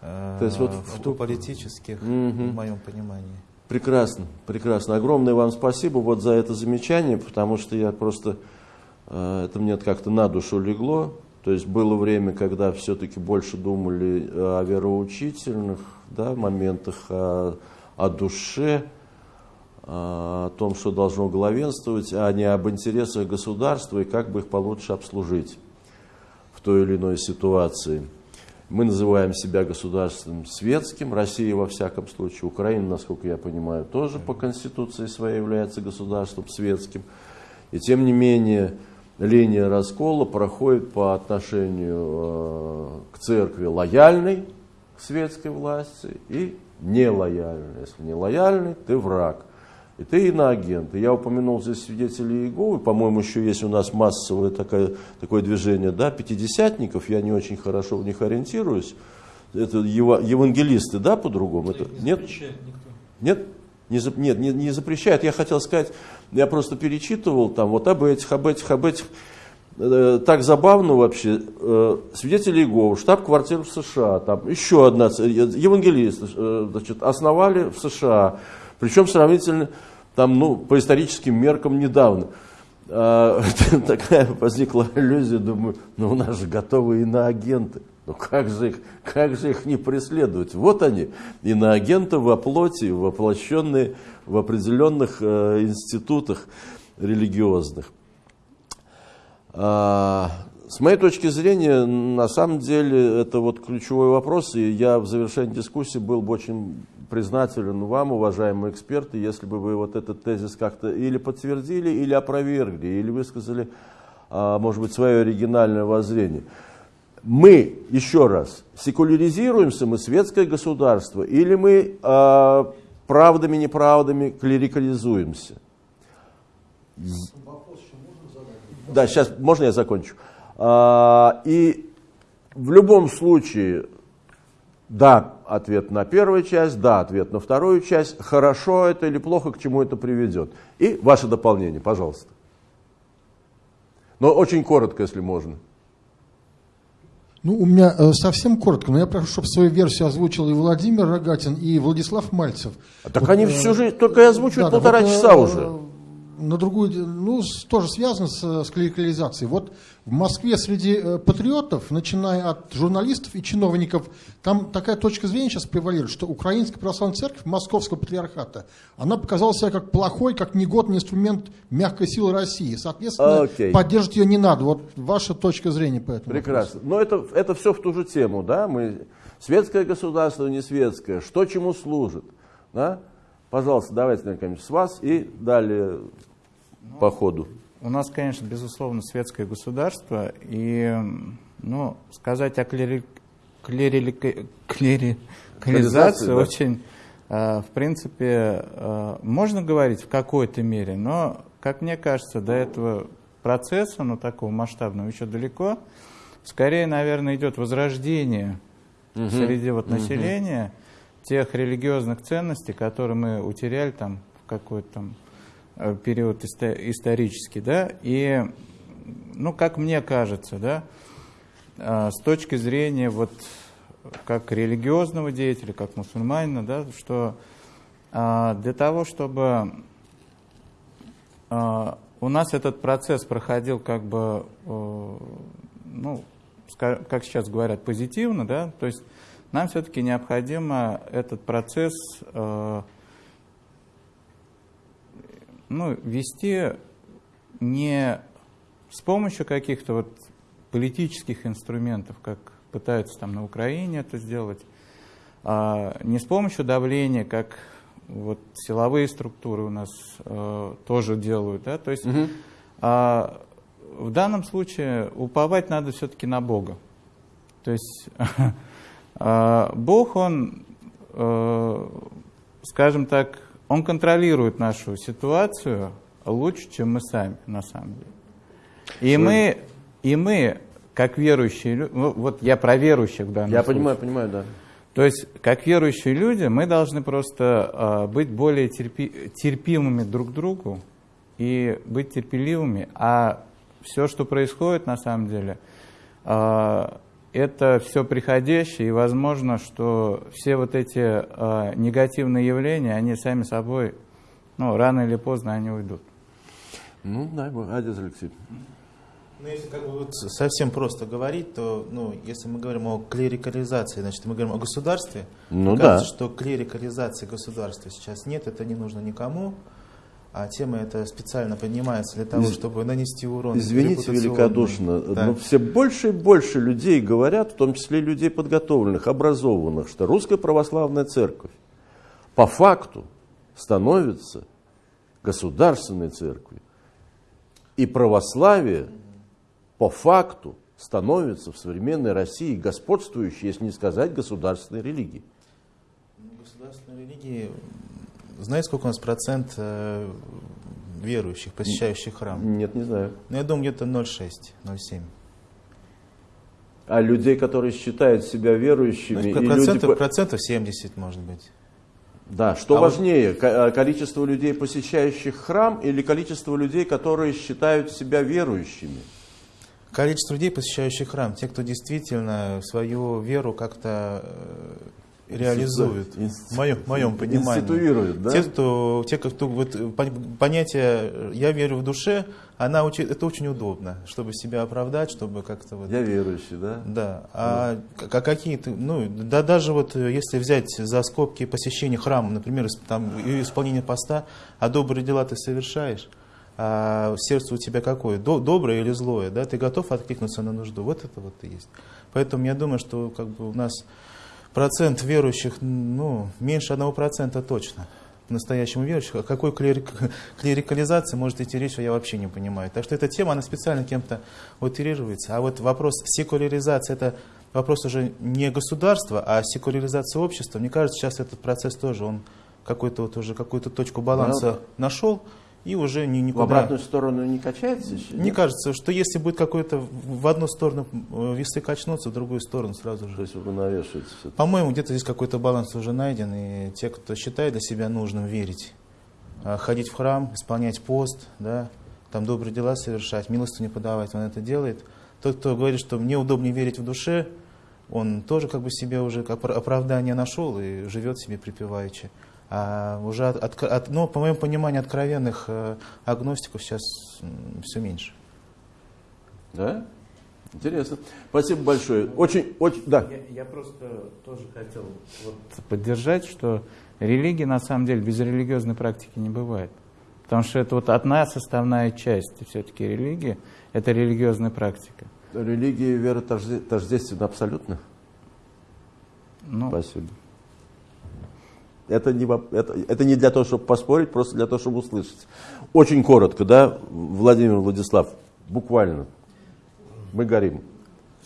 э, То есть вот в, о политических, угу. в моем понимании. Прекрасно, прекрасно. Огромное вам спасибо вот за это замечание, потому что я просто, э, это мне как-то на душу легло. То есть было время, когда все-таки больше думали о вероучительных да, моментах, о, о душе, о том, что должно главенствовать, а не об интересах государства и как бы их получше обслужить той или иной ситуации. Мы называем себя государством светским, Россия во всяком случае, Украина, насколько я понимаю, тоже по конституции своей является государством светским. И тем не менее, линия раскола проходит по отношению э, к церкви лояльной к светской власти и нелояльной. Если не лояльный, ты враг. И ты иноагент. И я упомянул здесь свидетелей Иеговы, по-моему, еще есть у нас массовое такое, такое движение, да, пятидесятников, я не очень хорошо в них ориентируюсь. Это евангелисты, да, по-другому? Это, не нет? Нет? Не, нет, не, не запрещает. Я хотел сказать, я просто перечитывал там вот об этих, об этих, об этих. Э, так забавно вообще. Э, свидетели Иеговы, штаб-квартира в США, там еще одна, евангелисты, э, значит, основали в США. Причем сравнительно там, ну, по историческим меркам недавно. А, [laughs] такая возникла иллюзия, думаю, ну у нас же готовы иноагенты. Ну как же их, как же их не преследовать? Вот они, иноагенты во плоти, воплощенные в определенных институтах религиозных. А, с моей точки зрения, на самом деле, это вот ключевой вопрос, и я в завершении дискуссии был бы очень признателен вам, уважаемые эксперты, если бы вы вот этот тезис как-то или подтвердили, или опровергли, или высказали, а, может быть, свое оригинальное воззрение. Мы, еще раз, секуляризируемся, мы светское государство, или мы а, правдами, неправдами клерикализуемся? Да, сейчас, можно я закончу? А, и в любом случае да, ответ на первую часть, да, ответ на вторую часть. Хорошо это или плохо, к чему это приведет. И ваше дополнение, пожалуйста. Но очень коротко, если можно. Ну, у меня э, совсем коротко, но я прошу, чтобы свою версию озвучил и Владимир Рогатин, и Владислав Мальцев. А так вот, они э, всю жизнь только и озвучивают да, полтора вот, часа э, уже на другую, ну, тоже связано с, с клерикализацией. Вот в Москве среди э, патриотов, начиная от журналистов и чиновников, там такая точка зрения сейчас превалирует, что Украинская православная церковь Московского патриархата, она показала себя как плохой, как негодный инструмент мягкой силы России. Соответственно, okay. поддерживать ее не надо. Вот ваша точка зрения по этому Прекрасно. Вопросу. Но это, это все в ту же тему, да? Мы, светское государство, не светское, что чему служит, да? Пожалуйста, давайте, Наиль с вас и далее ну, по ходу. У нас, конечно, безусловно, светское государство, и ну, сказать о, клери... клерили- клерикализацию да. очень, э, в принципе, э, можно говорить в какой-то мере, но, как мне кажется, до этого процесса, ну, такого масштабного, еще далеко. Скорее, наверное, идет возрождение среди вот населения тех религиозных ценностей, которые мы утеряли там в какой-то там период исто- исторический, да, и, ну, как мне кажется, да, э, с точки зрения вот как религиозного деятеля, как мусульманина, да, что э, для того, чтобы э, у нас этот процесс проходил как бы, э, ну, как сейчас говорят, позитивно, да, то есть нам все-таки необходимо этот процесс э, ну, вести не с помощью каких-то вот политических инструментов, как пытаются там на Украине это сделать, а не с помощью давления, как вот силовые структуры у нас э, тоже делают, да, то есть а, в данном случае уповать надо все-таки на Бога. То есть [laughs] а, Бог, Он, э, скажем так, Он контролирует нашу ситуацию лучше, чем мы сами, на самом деле. И мы, и мы, как верующие люди, ну, вот я про верующих в данном Я случае. понимаю, понимаю, да. То есть, как верующие люди, мы должны просто а, быть более терпи- терпимыми друг к другу и быть терпеливыми. А все, что происходит на самом деле, а, это все приходящее, и возможно, что все вот эти а, негативные явления, они сами собой, ну, рано или поздно они уйдут. Ну, дай бог. Адис Алексей. Ну, если как бы вот совсем просто говорить, то, ну, если мы говорим о клерикализации, значит, мы говорим о государстве. Ну Кажется, да. что клерикализации государства сейчас нет, это не нужно никому, а тема эта специально поднимается для того, Из- чтобы нанести урон. Извините великодушно, Да. но все больше и больше людей говорят, в том числе людей подготовленных, образованных, что Русская Православная Церковь по факту становится государственной церковью. И православие по факту становится в современной России господствующей, если не сказать, государственной религией. Ну, Государственной религии, знаете, сколько у нас процент э, верующих, посещающих храм? Нет, не знаю. Ну, я думаю, где-то 0,6, 0,7. А людей, которые считают себя верующими, Значит, и люди процентов, по- процентов 70, может быть. Да, что А вот- важнее, ко- э, количество людей, посещающих храм, или количество людей, которые считают себя верующими? Количество людей, посещающих храм, те, кто действительно свою веру как-то э, реализует, Институ- в моем, в моем понимании. Институирует, да? Те, кто, те, кто вот, э, пон- понятие «я верю в душе», она, это очень удобно, чтобы себя оправдать, чтобы как-то вот... Я верующий, да? Да, а а какие-то, ну, да даже вот э, если взять за скобки посещения храма, например, там, исполнение поста, а добрые дела ты совершаешь, а сердце у тебя какое, До- доброе или злое, да, ты готов откликнуться на нужду, вот это вот и есть. Поэтому я думаю, что как бы у нас процент верующих, ну, меньше одного процента точно по-настоящему верующих. О какой клерик- клерикализации может идти речь, я вообще не понимаю. Так что эта тема, она специально кем-то утерируется. А вот вопрос секуляризации, это вопрос уже не государства, а секуляризации общества. Мне кажется, сейчас этот процесс тоже, он какой-то вот уже какую-то точку баланса нашел и уже ни, В никуда... обратную сторону не качается еще? Мне нет? кажется, что если будет какой-то в в одну сторону э, весы качнуться, в другую сторону сразу же. То есть вы навешиваете все По-моему, где-то здесь какой-то баланс уже найден, и те, кто считает для себя нужным верить, а, ходить в храм, исполнять пост, да, там добрые дела совершать, милостыню подавать, он это делает. Тот, кто говорит, что мне удобнее верить в душе, он тоже как бы себе уже опра- оправдание нашел и живет себе припеваючи. А уже, от, от- от- ну, по моему пониманию, откровенных э, агностиков сейчас все меньше. Да? Интересно. Спасибо большое. Очень, очень, да. Я, я просто тоже хотел вот поддержать, что религии на самом деле без религиозной практики не бывает. Потому что это вот одна составная часть все-таки религии, это религиозная практика. Религия и вера тожде- тождественны абсолютно. Ну, Спасибо. Это не, это, это не для того, чтобы поспорить, просто для того, чтобы услышать. Очень коротко, да, Владимир Владислав, буквально. Мы горим.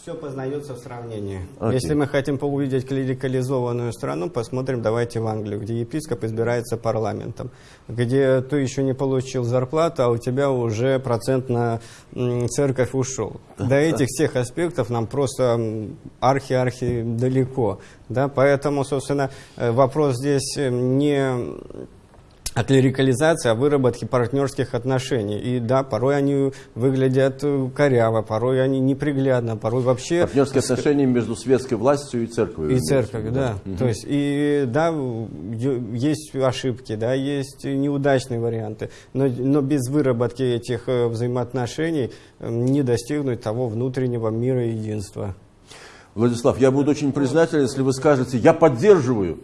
Все познается в сравнении. Окей. Если мы хотим увидеть клерикализованную страну, посмотрим, давайте в Англию, где епископ избирается парламентом, где ты еще не получил зарплату, а у тебя уже процент на церковь ушел. До этих всех аспектов нам просто архи-архи далеко. Да? Поэтому, собственно, э, вопрос здесь э, не о клерикализации, о выработке партнерских отношений. И да, порой они выглядят э, коряво, порой они неприглядно, порой вообще... Партнерские отношения между светской властью и церковью. И церковью, да. Мгм. То есть, и да, есть ошибки, да, есть неудачные варианты, но, но без выработки этих э, взаимоотношений э, не достигнуть того внутреннего мира и единства. Владислав, я буду очень признателен, если вы скажете, я поддерживаю.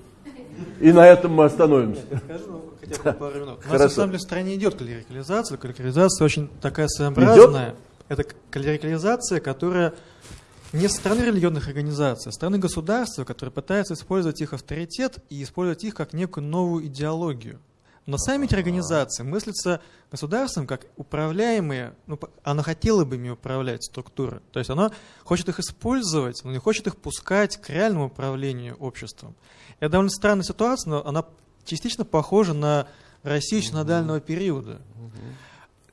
И на этом мы остановимся. Скажу хотя бы пару минут. У нас на самом деле в стране идет клерикализация. Клерикализация очень такая своеобразная. Это клерикализация, которая не со стороны религиозных организаций, а со стороны государства, которое пытается использовать их авторитет и использовать их как некую новую идеологию. Но сами эти организации мыслятся государством как управляемые, ну, оно хотело бы ими управлять структуры. То есть оно хочет их использовать, но не хочет их пускать к реальному управлению обществом. Это довольно странная ситуация, но она частично похожа на Россию синодального периода.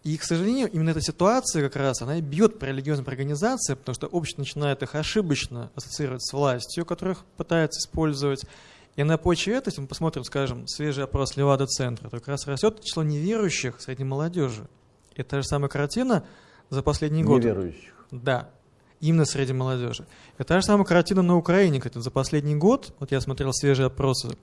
И, к сожалению, именно эта ситуация как раз, она и бьет по религиозным организациям, потому что общество начинает их ошибочно ассоциировать с властью, которых пытается использовать. И на почве этого, если мы посмотрим, скажем, свежий опрос Левада-центра, то как раз растет число неверующих среди молодежи. И та же самая картина за последний год. Неверующих. Да, именно среди молодежи. Это та же самая картина на Украине, кстати, за последний год, вот я смотрел свежие опросы,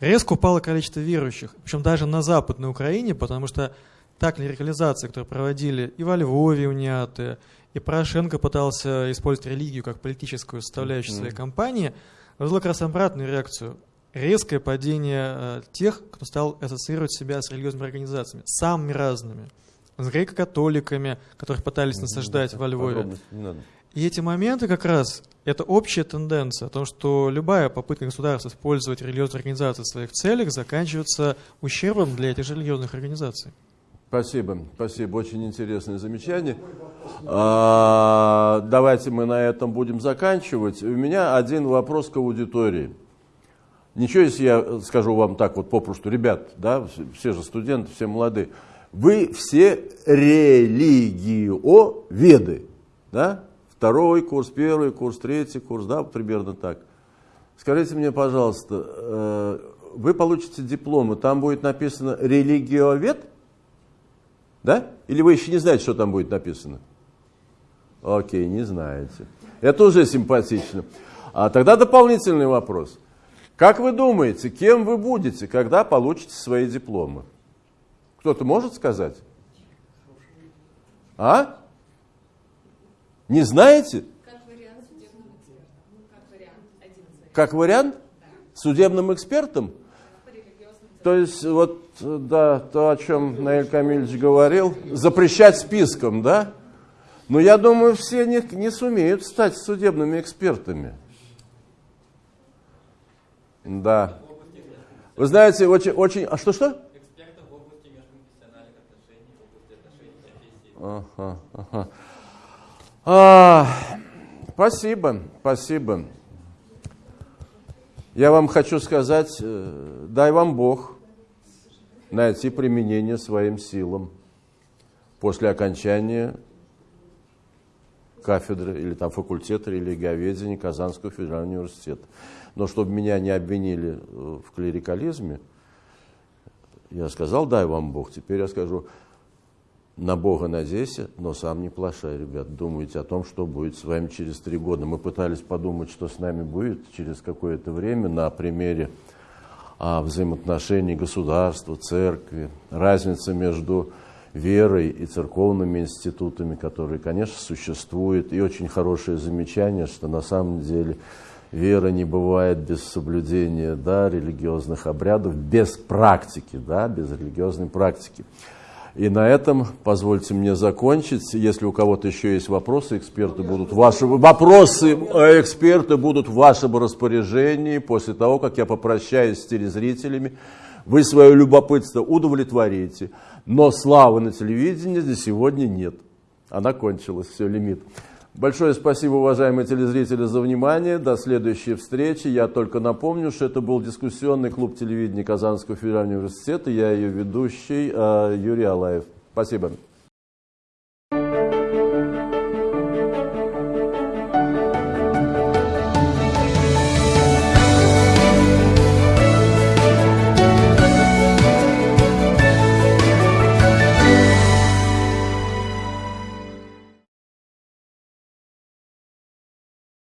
резко упало количество верующих, причем даже на Западной Украине, потому что та клерикализация, которую проводили и во Львове униаты, и Порошенко пытался использовать религию как политическую составляющую своей кампании, вызвала как раз обратную реакцию. Резкое падение э, тех, кто стал ассоциировать себя с религиозными организациями, самыми разными. С греко-католиками, которых пытались насаждать во Львове. Подробности не надо. И эти моменты как раз, это общая тенденция о том, что любая попытка государства использовать религиозные организации в своих целях заканчивается ущербом для этих же религиозных организаций. Спасибо, спасибо, очень интересное замечание. А, давайте мы на этом будем заканчивать. У меня один вопрос к аудитории. Ничего, если я скажу вам так вот попросту, ребят, да, все же студенты, все молодые, вы все религиоведы, да? Второй курс, первый курс, третий курс, да, примерно так. Скажите мне, пожалуйста, э, вы получите диплом, и там будет написано религиовед? Да? Или вы еще не знаете, что там будет написано? Окей, не знаете. Это уже симпатично. А тогда дополнительный вопрос. Как вы думаете, кем вы будете, когда получите свои дипломы? Кто-то может сказать? А? Не знаете? Как вариант? Судебным экспертом? То есть, вот, да, то, о чем Наиль Камильевич говорил, запрещать списком, да? Но я думаю, все не, не сумеют стать судебными экспертами. Да. Вы знаете, очень, очень... А что-что? Ага, ага. А, спасибо, спасибо. Я вам хочу сказать, э, дай вам Бог найти применение своим силам после окончания кафедры или там факультета религиоведения Казанского федерального университета. Но чтобы меня не обвинили э, в клерикализме, я сказал, дай вам Бог. Теперь я скажу, на Бога надейся, но сам не плашай, ребят. Думайте о том, что будет с вами через три года. Мы пытались подумать, что с нами будет через какое-то время на примере а, взаимоотношений государства, церкви, разница между верой и церковными институтами, которые, конечно, существуют. И очень хорошее замечание, что на самом деле вера не бывает без соблюдения да, религиозных обрядов, без практики, да, без религиозной практики. И на этом позвольте мне закончить. Если у кого-то еще есть вопросы, эксперты будут ваши вопросы, э, эксперты будут в вашем распоряжении после того, как я попрощаюсь с телезрителями. Вы свое любопытство удовлетворите, но славы на телевидении для сегодня нет. Она кончилась, все, лимит. Большое спасибо, уважаемые телезрители, за внимание. До следующей встречи. Я только напомню, что это был дискуссионный клуб телевидения Казанского федерального университета. Я ее ведущий э, Юрий Алаев. Спасибо.